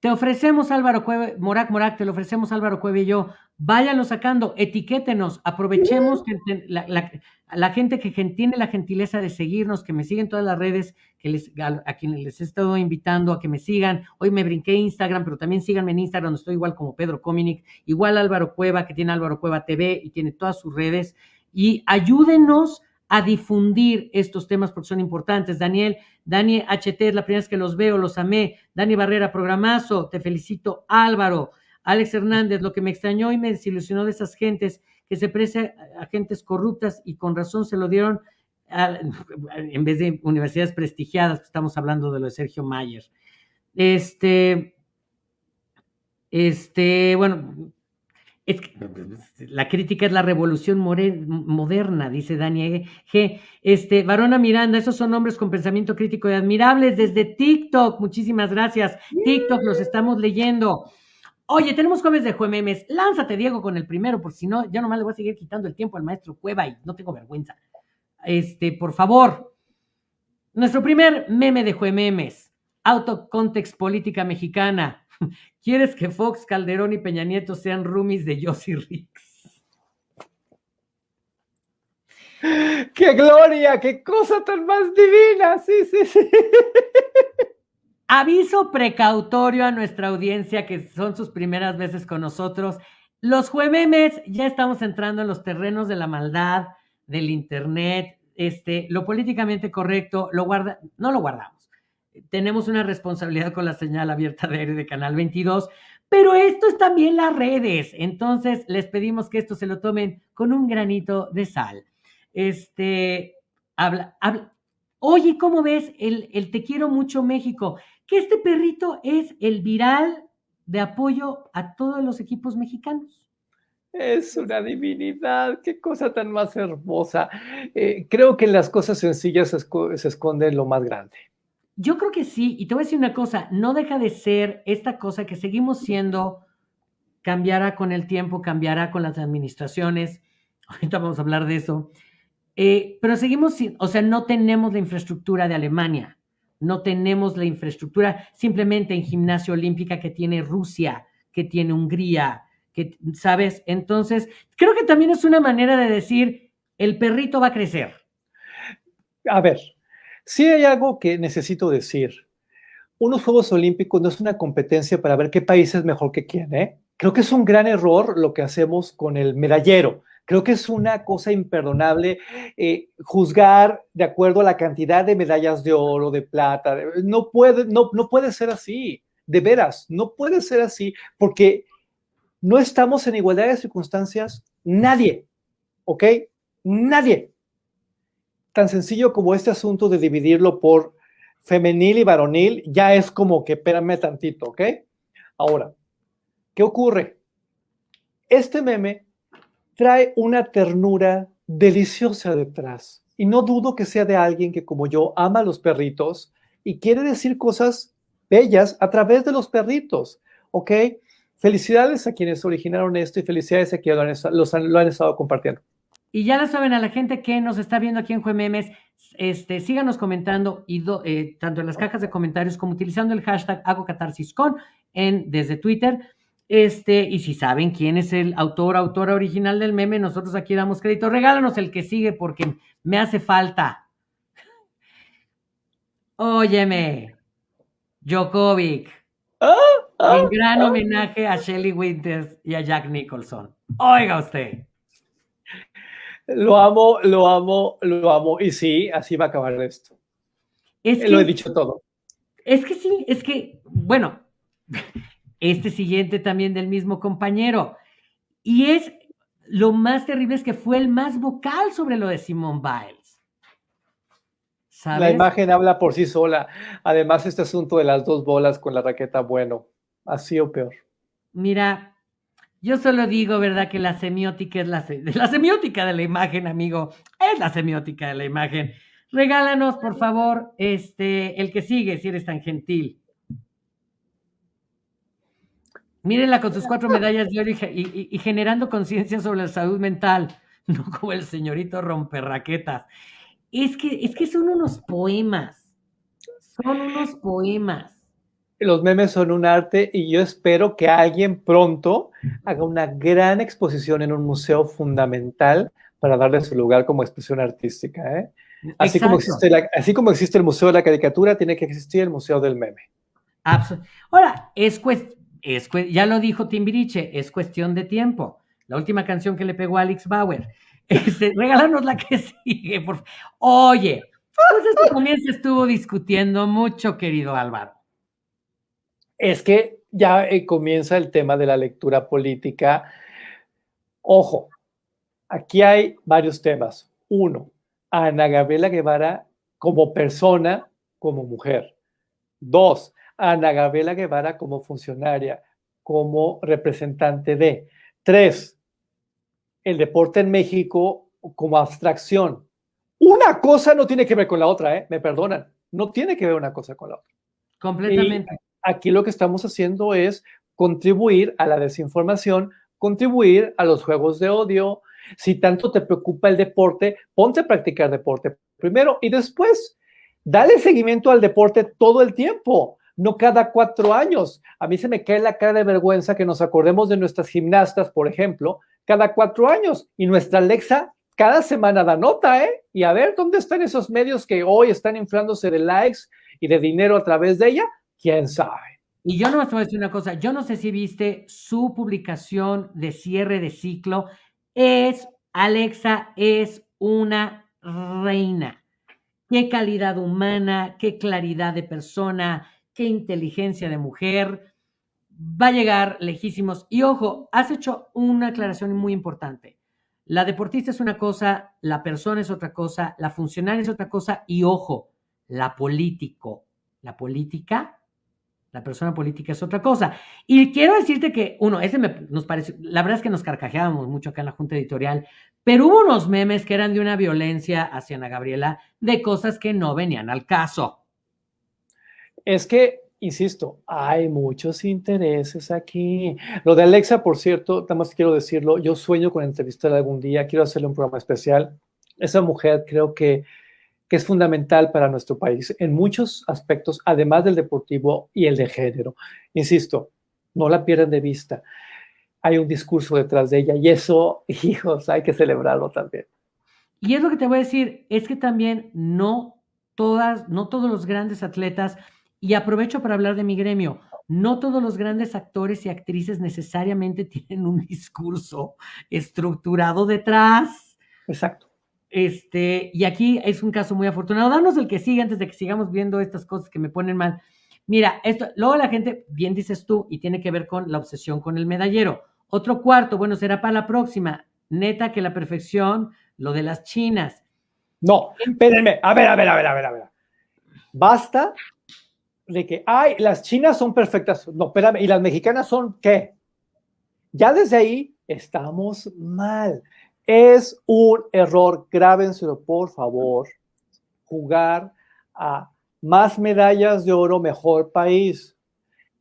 Te ofrecemos Álvaro Cueve, Morac Morac, te lo ofrecemos Álvaro Cueve y yo. Váyanlo sacando, etiquétenos, aprovechemos que la, gente que tiene la gentileza de seguirnos, que me siguen todas las redes, que les, a, quienes les he estado invitando a que me sigan. Hoy me brinqué Instagram, pero también síganme en Instagram, donde estoy igual como Pedro Cominic, igual Álvaro Cueva, que tiene Álvaro Cueva TV y tiene todas sus redes. Y ayúdenos a difundir estos temas porque son importantes. Daniel, Dani HT, es la primera vez que los veo, los amé. Dani Barrera, programazo, te felicito. Álvaro, Alex Hernández, lo que me extrañó y me desilusionó de esas gentes que se precian a gentes corruptas y con razón se lo dieron en vez de universidades prestigiadas, estamos hablando de lo de Sergio Mayer. Este, este, bueno, Es que, la crítica es la revolución moderna, dice Dani G. Este, Varona Miranda, esos son hombres con pensamiento crítico y admirables desde TikTok. Muchísimas gracias. TikTok, los estamos leyendo. Oye, tenemos jueves de juememes. Lánzate, Diego, con el primero, porque si no, ya nomás le voy a seguir quitando el tiempo al maestro Cueva y no tengo vergüenza. Este, por favor. Nuestro primer meme de juememes. Autocontext política mexicana. ¿Quieres que Fox, Calderón y Peña Nieto sean roomies de Josie Rix? ¡Qué gloria! ¡Qué cosa tan más divina! Sí, sí, sí. Aviso precautorio a nuestra audiencia que son sus primeras veces con nosotros. Los jueves ya estamos entrando en los terrenos de la maldad, del internet, este, lo políticamente correcto, lo guarda, no lo guardamos tenemos una responsabilidad con la señal abierta de aire de Canal 22, pero esto es también las redes. Entonces, les pedimos que esto se lo tomen con un granito de sal. Este, habla, habla. Oye, ¿cómo ves el, el Te quiero mucho México? Que este perrito es el viral de apoyo a todos los equipos mexicanos. Es una divinidad, qué cosa tan más hermosa. Eh, creo que en las cosas sencillas se esconde lo más grande. Yo creo que sí, y te voy a decir una cosa, no deja de ser esta cosa que seguimos siendo, cambiará con el tiempo, cambiará con las administraciones, ahorita vamos a hablar de eso, eh, pero seguimos, o sea, no tenemos la infraestructura de Alemania, no tenemos la infraestructura simplemente en gimnasia olímpica que tiene Rusia, que tiene Hungría, que, ¿sabes? Entonces, creo que también es una manera de decir, el perrito va a crecer. A ver, Sí hay algo que necesito decir. Unos Juegos Olímpicos no es una competencia para ver qué país es mejor que quién, ¿eh? Creo que es un gran error lo que hacemos con el medallero. Creo que es una cosa imperdonable eh, juzgar de acuerdo a la cantidad de medallas de oro, de plata. No puede, no, no puede ser así, de veras, no puede ser así, porque no estamos en igualdad de circunstancias, nadie, ¿ok? Nadie tan sencillo como este asunto de dividirlo por femenil y varonil, ya es como que espérame tantito, ¿ok? Ahora, ¿qué ocurre? Este meme trae una ternura deliciosa detrás y no dudo que sea de alguien que como yo ama a los perritos y quiere decir cosas bellas a través de los perritos, ¿ok? Felicidades a quienes originaron esto y felicidades a quienes lo han estado compartiendo. Y ya lo saben, a la gente que nos está viendo aquí en Juememes, este, síganos comentando y eh, tanto en las cajas de comentarios como utilizando el hashtag Hago en, desde Twitter. Este, y si saben quién es el autor, autora original del meme, nosotros aquí damos crédito. Regálanos el que sigue porque me hace falta. Óyeme, Djokovic. Ah, ah, en gran homenaje a Shelly Winters y a Jack Nicholson. Oiga usted. Lo amo, lo amo, lo amo. Y sí, así va a acabar esto. Es lo he dicho todo. Es que sí, es que, bueno, este siguiente también del mismo compañero. Y es, lo más terrible es que fue el más vocal sobre lo de Simone Biles. La imagen habla por sí sola. Además, este asunto de las dos bolas con la raqueta, bueno, así o peor. Mira, yo solo digo, ¿verdad? Que la semiótica es la, semiótica de la imagen, amigo. Es la semiótica de la imagen. Regálanos, por favor, este, el que sigue, si eres tan gentil. Mírenla con sus cuatro medallas de oro y, generando conciencia sobre la salud mental, no como el señorito romperraquetas. Es que, es que son unos poemas. Son unos poemas los memes son un arte y yo espero que alguien pronto haga una gran exposición en un museo fundamental para darle su lugar como expresión artística. ¿eh? Así, como existe así como existe el Museo de la Caricatura, tiene que existir el Museo del Meme. Ahora, es, es ya lo dijo Timbiriche, es cuestión de tiempo. La última canción que le pegó a Alex Bauer. Este, regálanos la que sigue. Por... Oye, pues esto también se estuvo discutiendo mucho, querido Álvaro es que ya eh, comienza el tema de la lectura política. Ojo, aquí hay varios temas. Uno, Ana Gabriela Guevara como persona, como mujer. Dos, Ana Gabriela Guevara como funcionaria, como representante de. Tres, el deporte en México como abstracción. Una cosa no tiene que ver con la otra, ¿eh? me perdonan, no tiene que ver una cosa con la otra. Completamente. Aquí lo que estamos haciendo es contribuir a la desinformación, contribuir a los juegos de odio. Si tanto te preocupa el deporte, ponte a practicar deporte primero y después dale seguimiento al deporte todo el tiempo, no cada cuatro años. A mí se me cae la cara de vergüenza que nos acordemos de nuestras gimnastas, por ejemplo, cada cuatro años y nuestra Alexa cada semana da nota, ¿eh? Y a ver dónde están esos medios que hoy están inflándose de likes y de dinero a través de ella, quién sabe. Y yo no te voy a decir una cosa, yo no sé si viste su publicación de cierre de ciclo, es, Alexa es una reina. Qué calidad humana, qué claridad de persona, qué inteligencia de mujer. Va a llegar lejísimos. Y ojo, has hecho una aclaración muy importante. La deportista es una cosa, la persona es otra cosa, la funcionaria es otra cosa y ojo, la político, la política, la persona política es otra cosa. Y quiero decirte que, uno, ese nos parece, la verdad es que nos carcajeábamos mucho acá en la Junta Editorial, pero hubo unos memes que eran de una violencia hacia Ana Gabriela de cosas que no venían al caso. Es que insisto, hay muchos intereses aquí. Lo de Alexa, por cierto, nada más quiero decirlo, yo sueño con entrevistarla algún día, quiero hacerle un programa especial. Esa mujer creo que, que es fundamental para nuestro país en muchos aspectos, además del deportivo y el de género. Insisto, no la pierdan de vista. Hay un discurso detrás de ella y eso, hijos, hay que celebrarlo también. Y es lo que te voy a decir, es que también no todas, no todos los grandes atletas y aprovecho para hablar de mi gremio. No todos los grandes actores y actrices necesariamente tienen un discurso estructurado detrás. Exacto. Este, y aquí es un caso muy afortunado. Danos el que sigue antes de que sigamos viendo estas cosas que me ponen mal. Mira, esto, luego la gente, bien dices tú, y tiene que ver con la obsesión con el medallero. Otro cuarto, bueno, será para la próxima. Neta que la perfección, lo de las chinas. No, espérenme, a ver, a ver, a ver, a ver, a ver. Basta de que, ay, las chinas son perfectas. No, espérame, ¿y las mexicanas son qué? Ya desde ahí estamos mal. Es un error, grábenselo por favor, jugar a más medallas de oro, mejor país.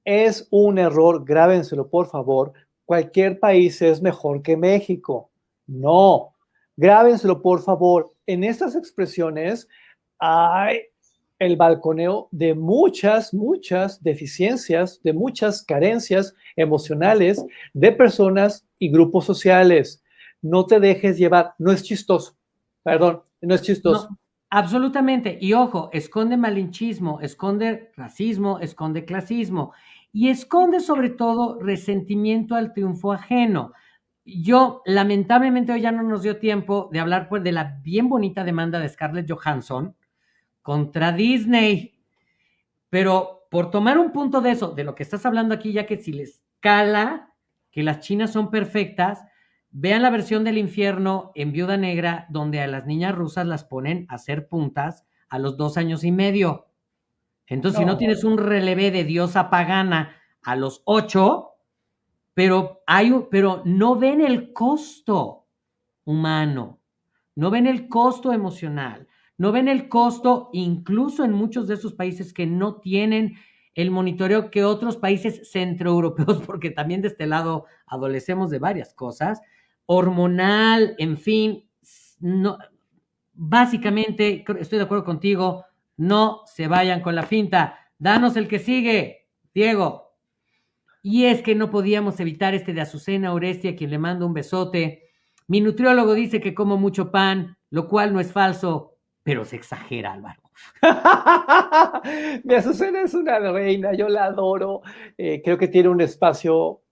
Es un error, grábenselo por favor, cualquier país es mejor que México. No, grábenselo por favor. En estas expresiones hay el balconeo de muchas, muchas deficiencias, de muchas carencias emocionales de personas y grupos sociales. No te dejes llevar, no es chistoso, perdón, no es chistoso. absolutamente, y ojo, esconde malinchismo, esconde racismo, esconde clasismo y esconde sobre todo resentimiento al triunfo ajeno. Yo, lamentablemente, hoy ya no nos dio tiempo de hablar pues, de la bien bonita demanda de Scarlett Johansson, contra Disney. Pero por tomar un punto de eso, de lo que estás hablando aquí, ya que si les cala que las chinas son perfectas, vean la versión del infierno en Viuda Negra, donde a las niñas rusas las ponen a hacer puntas a los dos años y medio. Entonces, si no tienes un relevé de diosa pagana a los ocho, pero, hay, pero no ven el costo humano, no ven el costo emocional, no ven el costo, incluso en muchos de esos países que no tienen el monitoreo que otros países centroeuropeos, porque también de este lado adolecemos de varias cosas, hormonal, en fin, no, básicamente, estoy de acuerdo contigo, no se vayan con la finta. Danos el que sigue, Diego. Y es que no podíamos evitar este de Azucena Orestia, quien le mando un besote. Mi nutriólogo dice que como mucho pan, lo cual no es falso pero se exagera, Álvaro. Mi Azucena es una reina, yo la adoro, eh, creo que tiene un espacio,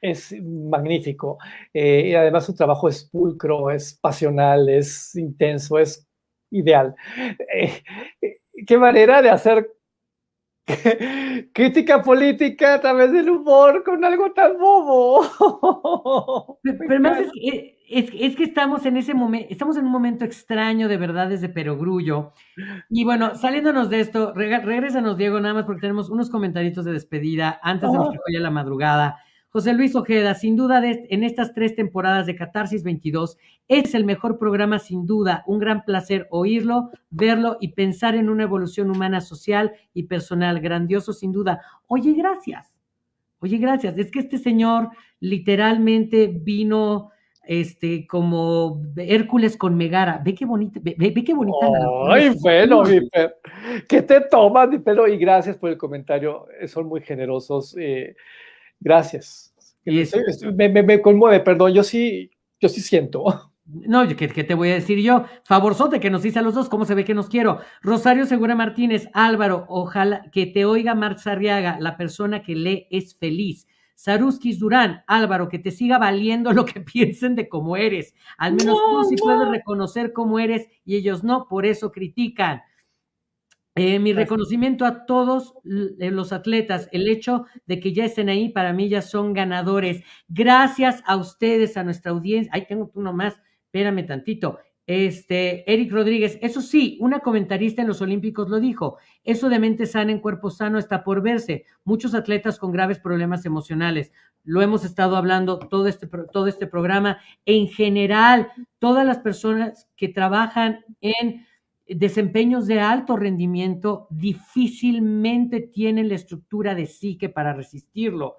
es magnífico, eh, y además su trabajo es pulcro, es pasional, es intenso, es ideal. Eh, qué manera de hacer crítica política a través del humor con algo tan bobo. Pero más es, que estamos en ese momento, estamos en un momento extraño de verdades de perogrullo. Y bueno, saliéndonos de esto, regresanos, Diego, nada más porque tenemos unos comentarios de despedida antes de que vaya la madrugada. José Luis Ojeda, sin duda en estas tres temporadas de Catarsis 22, es el mejor programa sin duda, un gran placer oírlo, verlo y pensar en una evolución humana, social y personal, grandioso sin duda. Oye, gracias. Oye, gracias. Es que este señor literalmente vino este, como Hércules con Megara. Ve qué bonita, ve, qué bonita. Ay, pelo, mi pelo. ¿Qué te tomas, mi pelo? Y gracias por el comentario. Son muy generosos. Eh, Gracias. Me, conmueve, perdón, yo sí, yo sí siento. No, ¿qué, ¿qué, te voy a decir yo? Favorzote que nos dice a los dos, ¿cómo se ve que nos quiero? Rosario Segura Martínez, Álvaro, ojalá que te oiga Marx Arriaga, la persona que lee es feliz. Saruskis Durán, Álvaro, que te siga valiendo lo que piensen de cómo eres. Al menos tú sí puedes reconocer cómo eres y ellos no, por eso critican. Eh, mi reconocimiento a todos eh, los atletas, el hecho de que ya estén ahí, para mí ya son ganadores. Gracias a ustedes, a nuestra audiencia. Ahí tengo uno más, espérame tantito. Este, Eric Rodríguez, eso sí, una comentarista en los Olímpicos lo dijo, eso de mente sana en cuerpo sano está por verse. Muchos atletas con graves problemas emocionales. Lo hemos estado hablando todo este, todo este programa. En general, todas las personas que trabajan en desempeños de alto rendimiento difícilmente tienen la estructura de psique para resistirlo.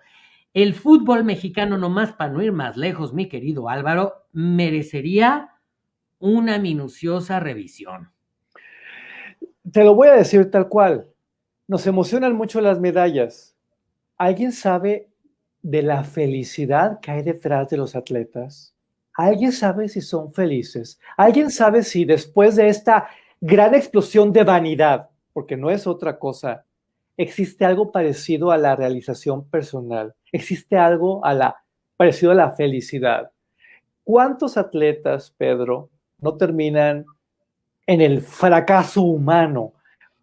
El fútbol mexicano, nomás para no ir más lejos, mi querido Álvaro, merecería una minuciosa revisión. Te lo voy a decir tal cual. Nos emocionan mucho las medallas. ¿Alguien sabe de la felicidad que hay detrás de los atletas? ¿Alguien sabe si son felices? ¿Alguien sabe si después de esta gran explosión de vanidad, porque no es otra cosa. Existe algo parecido a la realización personal, existe algo a la, parecido a la felicidad. ¿Cuántos atletas, Pedro, no terminan en el fracaso humano?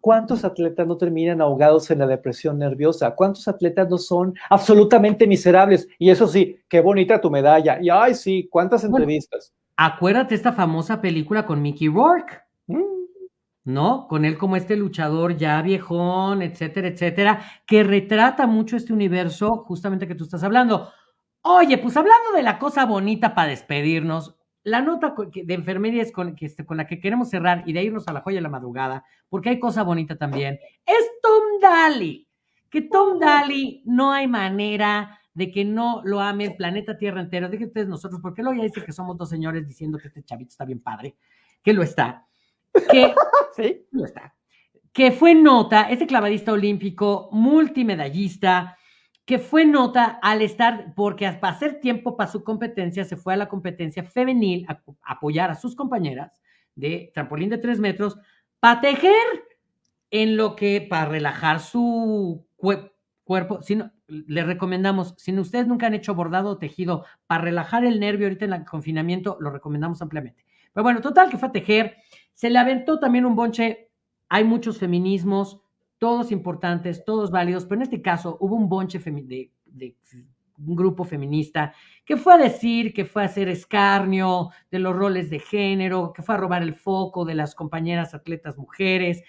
¿Cuántos atletas no terminan ahogados en la depresión nerviosa? ¿Cuántos atletas no son absolutamente miserables? Y eso sí, qué bonita tu medalla. Y ay, sí, cuántas entrevistas. acuérdate esta famosa película con Mickey Rourke. ¿No? Con él como este luchador ya viejón, etcétera, etcétera, que retrata mucho este universo justamente que tú estás hablando. Oye, pues hablando de la cosa bonita para despedirnos, la nota de enfermería es con, este, con la que queremos cerrar y de irnos a la joya de la madrugada, porque hay cosa bonita también, es Tom Daly. Que Tom Daly no hay manera de que no lo ame el planeta Tierra entero. Díganme ustedes nosotros, porque luego ya dice que somos dos señores diciendo que este chavito está bien padre, que lo está que, ¿Sí? está, que fue nota, este clavadista olímpico, multimedallista, que fue nota al estar, porque para hacer tiempo para su competencia, se fue a la competencia femenil a, apoyar a sus compañeras de trampolín de tres metros, para tejer en lo que, para relajar su cuerpo, si le recomendamos, si ustedes nunca han hecho bordado o tejido para relajar el nervio ahorita en el confinamiento, lo recomendamos ampliamente. Pero bueno, total que fue a tejer, se le aventó también un bonche, hay muchos feminismos, todos importantes, todos válidos, pero en este caso hubo un bonche de, de un grupo feminista que fue a decir, que fue a hacer escarnio de los roles de género, que fue a robar el foco de las compañeras atletas mujeres.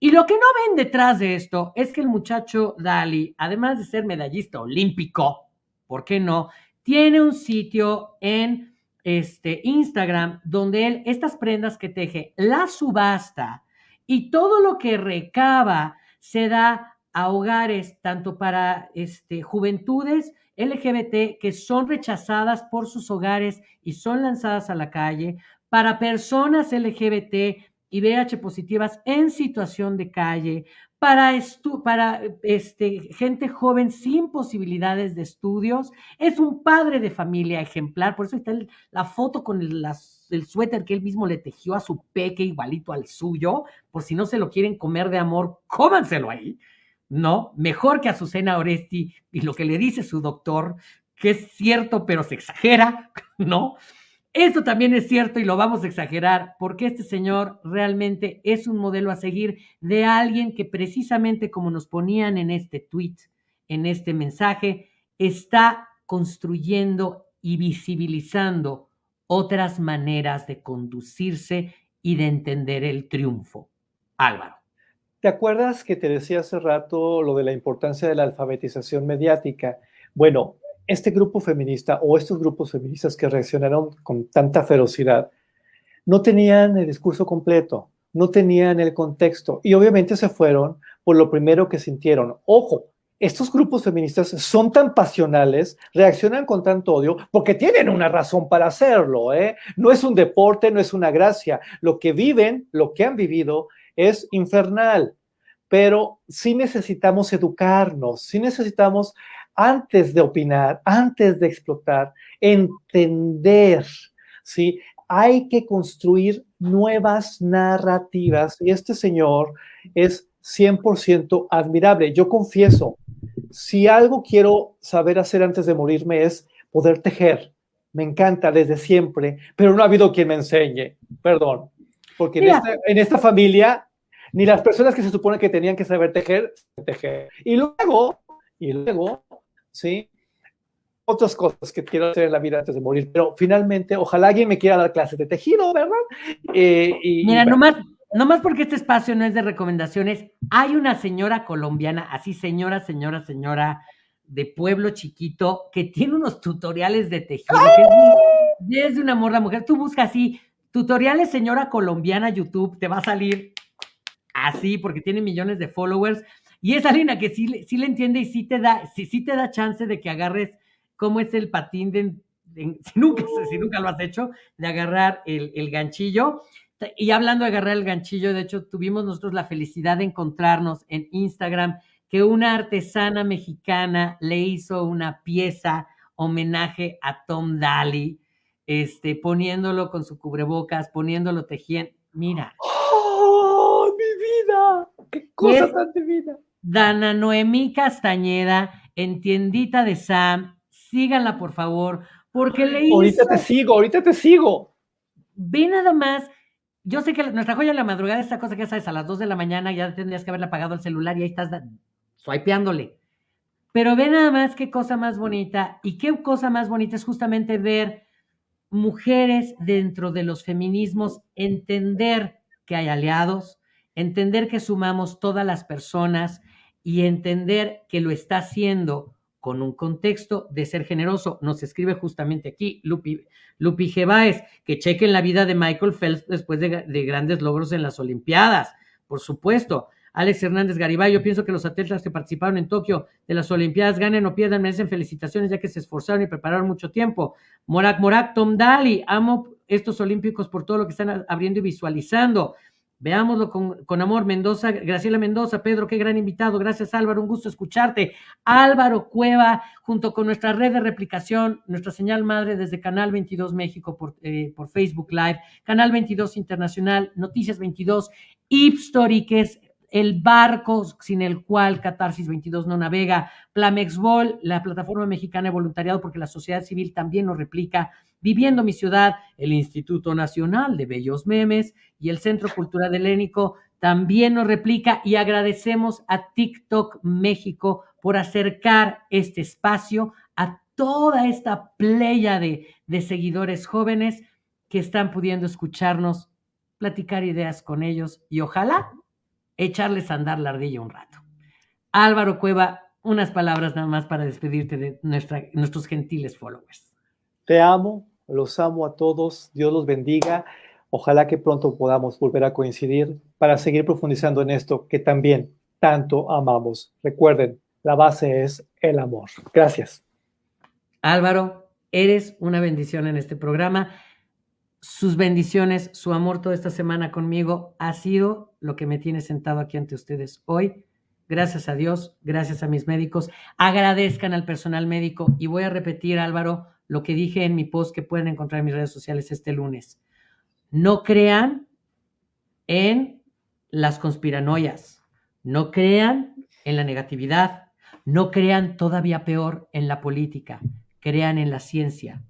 Y lo que no ven detrás de esto es que el muchacho Dali, además de ser medallista olímpico, ¿por qué no? Tiene un sitio en este, Instagram, donde él estas prendas que teje la subasta y todo lo que recaba se da a hogares tanto para este, juventudes LGBT que son rechazadas por sus hogares y son lanzadas a la calle, para personas LGBT y VH positivas en situación de calle, para, para este, gente joven sin posibilidades de estudios. Es un padre de familia ejemplar, por eso está la foto con el, el, suéter que él mismo le tejió a su peque igualito al suyo, por si no se lo quieren comer de amor, cómanselo ahí, ¿no? Mejor que Azucena Oresti y lo que le dice su doctor, que es cierto, pero se exagera, ¿no? Esto también es cierto y lo vamos a exagerar porque este señor realmente es un modelo a seguir de alguien que precisamente como nos ponían en este tweet, en este mensaje, está construyendo y visibilizando otras maneras de conducirse y de entender el triunfo. Álvaro. ¿Te acuerdas que te decía hace rato lo de la importancia de la alfabetización mediática? Bueno, este grupo feminista o estos grupos feministas que reaccionaron con tanta ferocidad no tenían el discurso completo, no tenían el contexto y obviamente se fueron por lo primero que sintieron. Ojo, estos grupos feministas son tan pasionales, reaccionan con tanto odio, porque tienen una razón para hacerlo. ¿eh? No es un deporte, no es una gracia. Lo que viven, lo que han vivido, es infernal. Pero sí necesitamos educarnos, sí necesitamos, antes de opinar, antes de explotar, entender, ¿sí? Hay que construir nuevas narrativas y este señor es 100% admirable. Yo confieso, si algo quiero saber hacer antes de morirme es poder tejer. Me encanta desde siempre, pero no ha habido quien me enseñe. Perdón. Porque en esta, familia, ni las personas que se supone que tenían que saber tejer, tejer. Y luego, y luego, ¿sí? Otras cosas que quiero hacer en la vida antes de morir, pero finalmente, ojalá alguien me quiera dar clases de tejido, ¿verdad? Eh, y, Mira, nomás, no más porque este espacio no es de recomendaciones, hay una señora colombiana, así señora, señora, señora, de pueblo chiquito, que tiene unos tutoriales de tejido, que es, de un amor la mujer. Tú buscas así, tutoriales señora colombiana YouTube, te va a salir así, porque tiene millones de followers, y es alguien que sí, sí le entiende y sí te da, sí, sí te da chance de que agarres cómo es el patín de, si, nunca, si nunca lo has hecho, de agarrar el, el ganchillo. Y hablando de agarrar el ganchillo, de hecho, tuvimos nosotros la felicidad de encontrarnos en Instagram que una artesana mexicana le hizo una pieza homenaje a Tom Daly, este, poniéndolo con su cubrebocas, poniéndolo tejiendo. Mira. ¡Oh, mi vida! ¡Qué cosa tan divina! Dana Noemí Castañeda, en tiendita de Sam. Síganla, por favor, porque le hizo... Ahorita te sigo, ahorita te sigo. Ve nada más yo sé que nuestra joya de la madrugada, esta cosa que sabes, a las 2 de la mañana ya tendrías que haberle apagado el celular y ahí estás swipeándole. Pero ve nada más qué cosa más bonita y qué cosa más bonita es justamente ver mujeres dentro de los feminismos entender que hay aliados, entender que sumamos todas las personas y entender que lo está haciendo con un contexto de ser generoso. Nos escribe justamente aquí Lupi, Lupi que chequen la vida de Michael Phelps después de, grandes logros en las Olimpiadas, por supuesto. Alex Hernández Garibay, yo pienso que los atletas que participaron en Tokio de las Olimpiadas ganen o pierdan, merecen felicitaciones ya que se esforzaron y prepararon mucho tiempo. Morak Morak, Tom Daly, amo estos olímpicos por todo lo que están abriendo y visualizando. Veámoslo con, amor, Mendoza, Graciela Mendoza, Pedro, qué gran invitado. Gracias, Álvaro, un gusto escucharte. Álvaro Cueva, junto con nuestra red de replicación, nuestra señal madre desde Canal 22 México por, eh, por Facebook Live, Canal 22 Internacional, Noticias 22, Ipstory, que es el barco sin el cual Catarsis 22 no navega, Plamexbol, la plataforma mexicana de voluntariado, porque la sociedad civil también nos replica, Viviendo mi ciudad, el Instituto Nacional de Bellos Memes y el Centro Cultural Helénico también nos replica y agradecemos a TikTok México por acercar este espacio a toda esta playa de, de seguidores jóvenes que están pudiendo escucharnos, platicar ideas con ellos y ojalá echarles a andar la ardilla un rato. Álvaro Cueva, unas palabras nada más para despedirte de nuestra, nuestros gentiles followers. Te amo, los amo a todos, Dios los bendiga. Ojalá que pronto podamos volver a coincidir para seguir profundizando en esto que también tanto amamos. Recuerden, la base es el amor. Gracias. Álvaro, eres una bendición en este programa. Sus bendiciones, su amor toda esta semana conmigo ha sido lo que me tiene sentado aquí ante ustedes hoy. Gracias a Dios, gracias a mis médicos. Agradezcan al personal médico y voy a repetir, Álvaro, lo que dije en mi post que pueden encontrar en mis redes sociales este lunes. No crean en las conspiranoias, no crean en la negatividad, no crean todavía peor en la política, crean en la ciencia,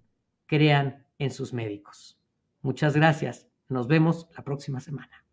crean en sus médicos. Muchas gracias. Nos vemos la próxima semana.